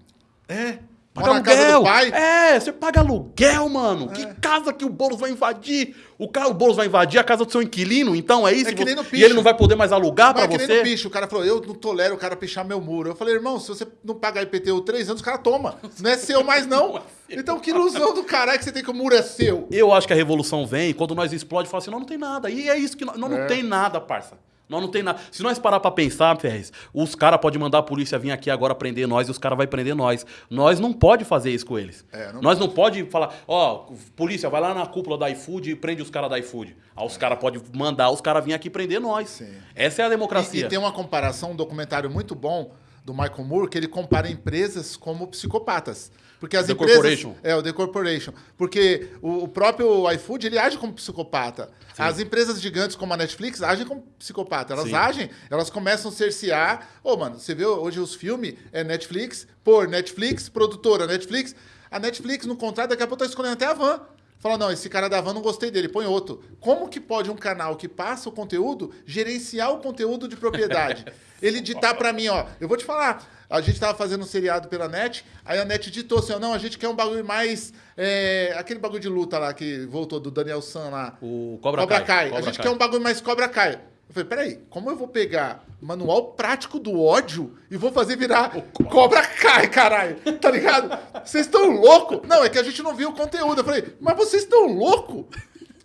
É. Paga aluguel. É, você paga aluguel, mano. É. Que casa que o Boulos vai invadir? O, cara, o Boulos vai invadir a casa do seu inquilino, então é isso? É que nem no e picho. ele não vai poder mais alugar Mas pra é que nem você? no bicho, o cara falou, eu não tolero o cara pichar meu muro. Eu falei, irmão, se você não pagar IPTU três anos, o cara toma. Não é seu mais, não. Então que ilusão do caralho que você tem que o muro é seu. Eu acho que a revolução vem quando nós explode e fala assim, nós não tem nada. E é isso que nós, nós É. não tem nada, parça. Nós não tem nada. Se nós parar pra pensar, Ferrez, os caras podem mandar a polícia vir aqui agora prender nós e os caras vão prender nós. Nós não pode fazer isso com eles. É, não nós não pode falar, ó, polícia, vai lá na cúpula da iFood e prende os caras da iFood. Aí os caras podem mandar os caras vir aqui prender nós. Sim. Essa é a E, democracia. e tem uma comparação, um documentário muito bom do Michael Moore, que ele compara empresas como psicopatas. Porque as The empresas. Corporation. É, o The Corporation. Porque o, o próprio iFood ele age como psicopata. As empresas gigantes como a Netflix agem como psicopata. Elas Sim. agem, elas começam a cercear. Ô, mano, você vê hoje os filmes, é Netflix, por Netflix, produtora Netflix. A Netflix, no contrato, daqui a pouco tá escolhendo até a van. Fala, não, esse cara da van não gostei dele, põe outro. Como que pode um canal que passa o conteúdo gerenciar o conteúdo de propriedade? Ele ditar pra mim, ó, eu vou te falar, a gente tava fazendo um seriado pela net, aí a net ditou assim, ó, não, a gente quer um bagulho mais, é, aquele bagulho de luta lá que voltou do Daniel San lá. O Cobra, Cobra, Kai. Kai. Cobra a gente Kai. quer um bagulho mais Cobra Kai. Eu falei, peraí, como eu vou pegar manual prático do ódio e vou fazer virar Cobra Kai, caralho? Tá ligado? Vocês estão loucos? Não, é que a gente não viu o conteúdo. Eu falei, mas vocês estão loucos?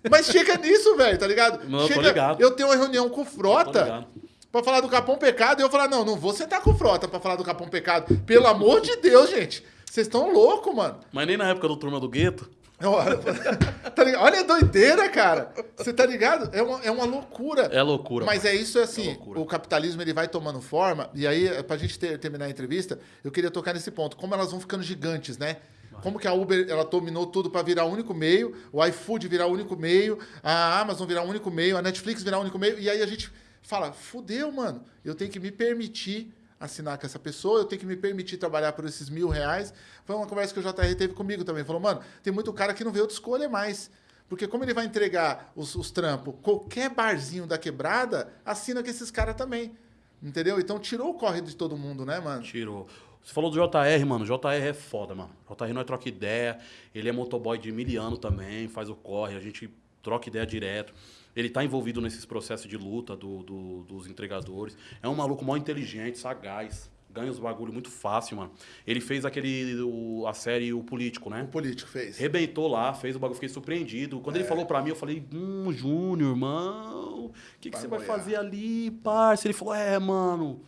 Mas chega nisso, velho, tá ligado? Não, eu chega, ligado. Eu tenho uma reunião com o Frota. Pra falar do Capão Pecado e eu falar, não, não vou sentar com o Frota pra falar do Capão Pecado. Pelo amor de Deus, gente. Vocês estão loucos, mano. Mas nem na época do Turma do Gueto. Olha, tá? Olha a doideira, cara. Você tá ligado? É uma, é uma loucura. É loucura. Mas é isso, é assim, loucura. o capitalismo ele vai tomando forma, e aí, pra gente ter- terminar a entrevista, eu queria tocar nesse ponto. Como elas vão ficando gigantes, né? Como que a Uber, ela dominou tudo para virar o único meio, o iFood virar o único meio, a Amazon virar o único meio, a Netflix virar o único meio, e aí a gente fala, fudeu, mano, eu tenho que me permitir assinar com essa pessoa, eu tenho que me permitir trabalhar por esses mil reais. Foi uma conversa que o JR teve comigo também. Falou, mano, tem muito cara que não vê outra escolha mais. Porque como ele vai entregar os, os trampos, qualquer barzinho da quebrada, assina com esses caras também. Entendeu? Então tirou o corre de todo mundo, né, mano? Tirou. Você falou do JR, mano. JR é foda, mano. JR não é troca ideia. Ele é motoboy de miliano também, faz o corre, a gente troca ideia direto. Ele tá envolvido nesses processos de luta do, do, dos entregadores. É um maluco mó inteligente, sagaz. Ganha os bagulho muito fácil, mano. Ele fez aquele. O, a série O Político, né? O Político fez. Rebentou lá, fez o bagulho, fiquei surpreendido. Quando é. ele falou pra mim, eu falei, hum, Júnior, irmão, o que, que você vai fazer ali, parça? Ele falou, é, mano.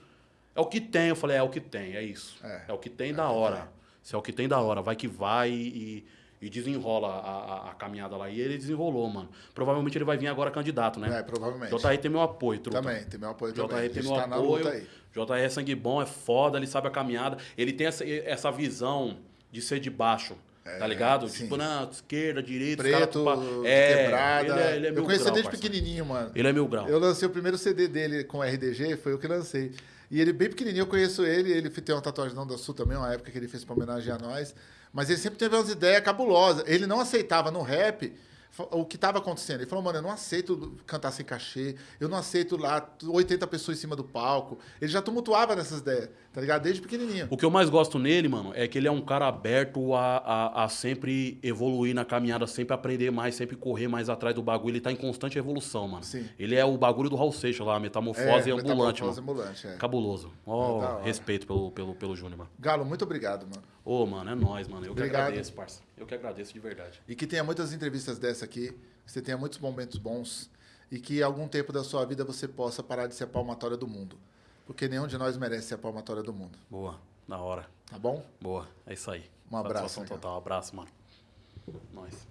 É o que tem. Eu falei, é, o que tem, é isso. É, é o que tem é da hora. Se é o que tem da hora, vai que vai e, e desenrola a, a, a, caminhada lá. E ele desenrolou, mano. Provavelmente ele vai vir agora candidato, né? É, provavelmente. JR tem meu apoio, truta. Também, tem meu apoio JR também. tem meu tá apoio. JR é sangue bom, é foda, ele sabe a caminhada. Ele tem essa, essa visão de ser de baixo. É, tá ligado? Sim. Tipo, na esquerda, direita, Preto, cara, é, quebrada. Ele é, ele é eu conheci grau, desde parceiro. pequenininho, mano. Ele é mil grau. Eu lancei o primeiro CD dele com RDG, foi eu que lancei. E ele bem pequenininho, eu conheço ele, ele tem uma tatuagem não da Sul também, uma época que ele fez pra homenagear nós. Mas ele sempre teve umas ideias cabulosas. Ele não aceitava no rap o que estava acontecendo. Ele falou, mano, eu não aceito cantar sem cachê, eu não aceito lá 80 pessoas em cima do palco. Ele já tumultuava nessas ideias, tá ligado? Desde pequenininho. O que eu mais gosto nele, mano, é que ele é um cara aberto a, a, a sempre evoluir na caminhada, sempre aprender mais, sempre correr mais atrás do bagulho. Ele tá em constante evolução, mano. Sim. Ele é o bagulho do Raul Seixas lá, a metamorfose É, ambulante, metamorfose mano. ambulante, é. Cabuloso. Ó, É hora. respeito pelo, pelo, pelo Júnior, mano. Galo, muito obrigado, mano. Ô, mano, é nóis, mano. Eu que Obrigado. agradeço, parça. Eu que agradeço de verdade. E que tenha muitas entrevistas dessa aqui, que você tenha muitos momentos bons e que algum tempo da sua vida você possa parar de ser a palmatória do mundo. Porque nenhum de nós merece ser a palmatória do mundo. Boa, da hora. Tá bom? Boa, é isso aí. Um abraço, Satisfação total. Abraço, mano. Nós.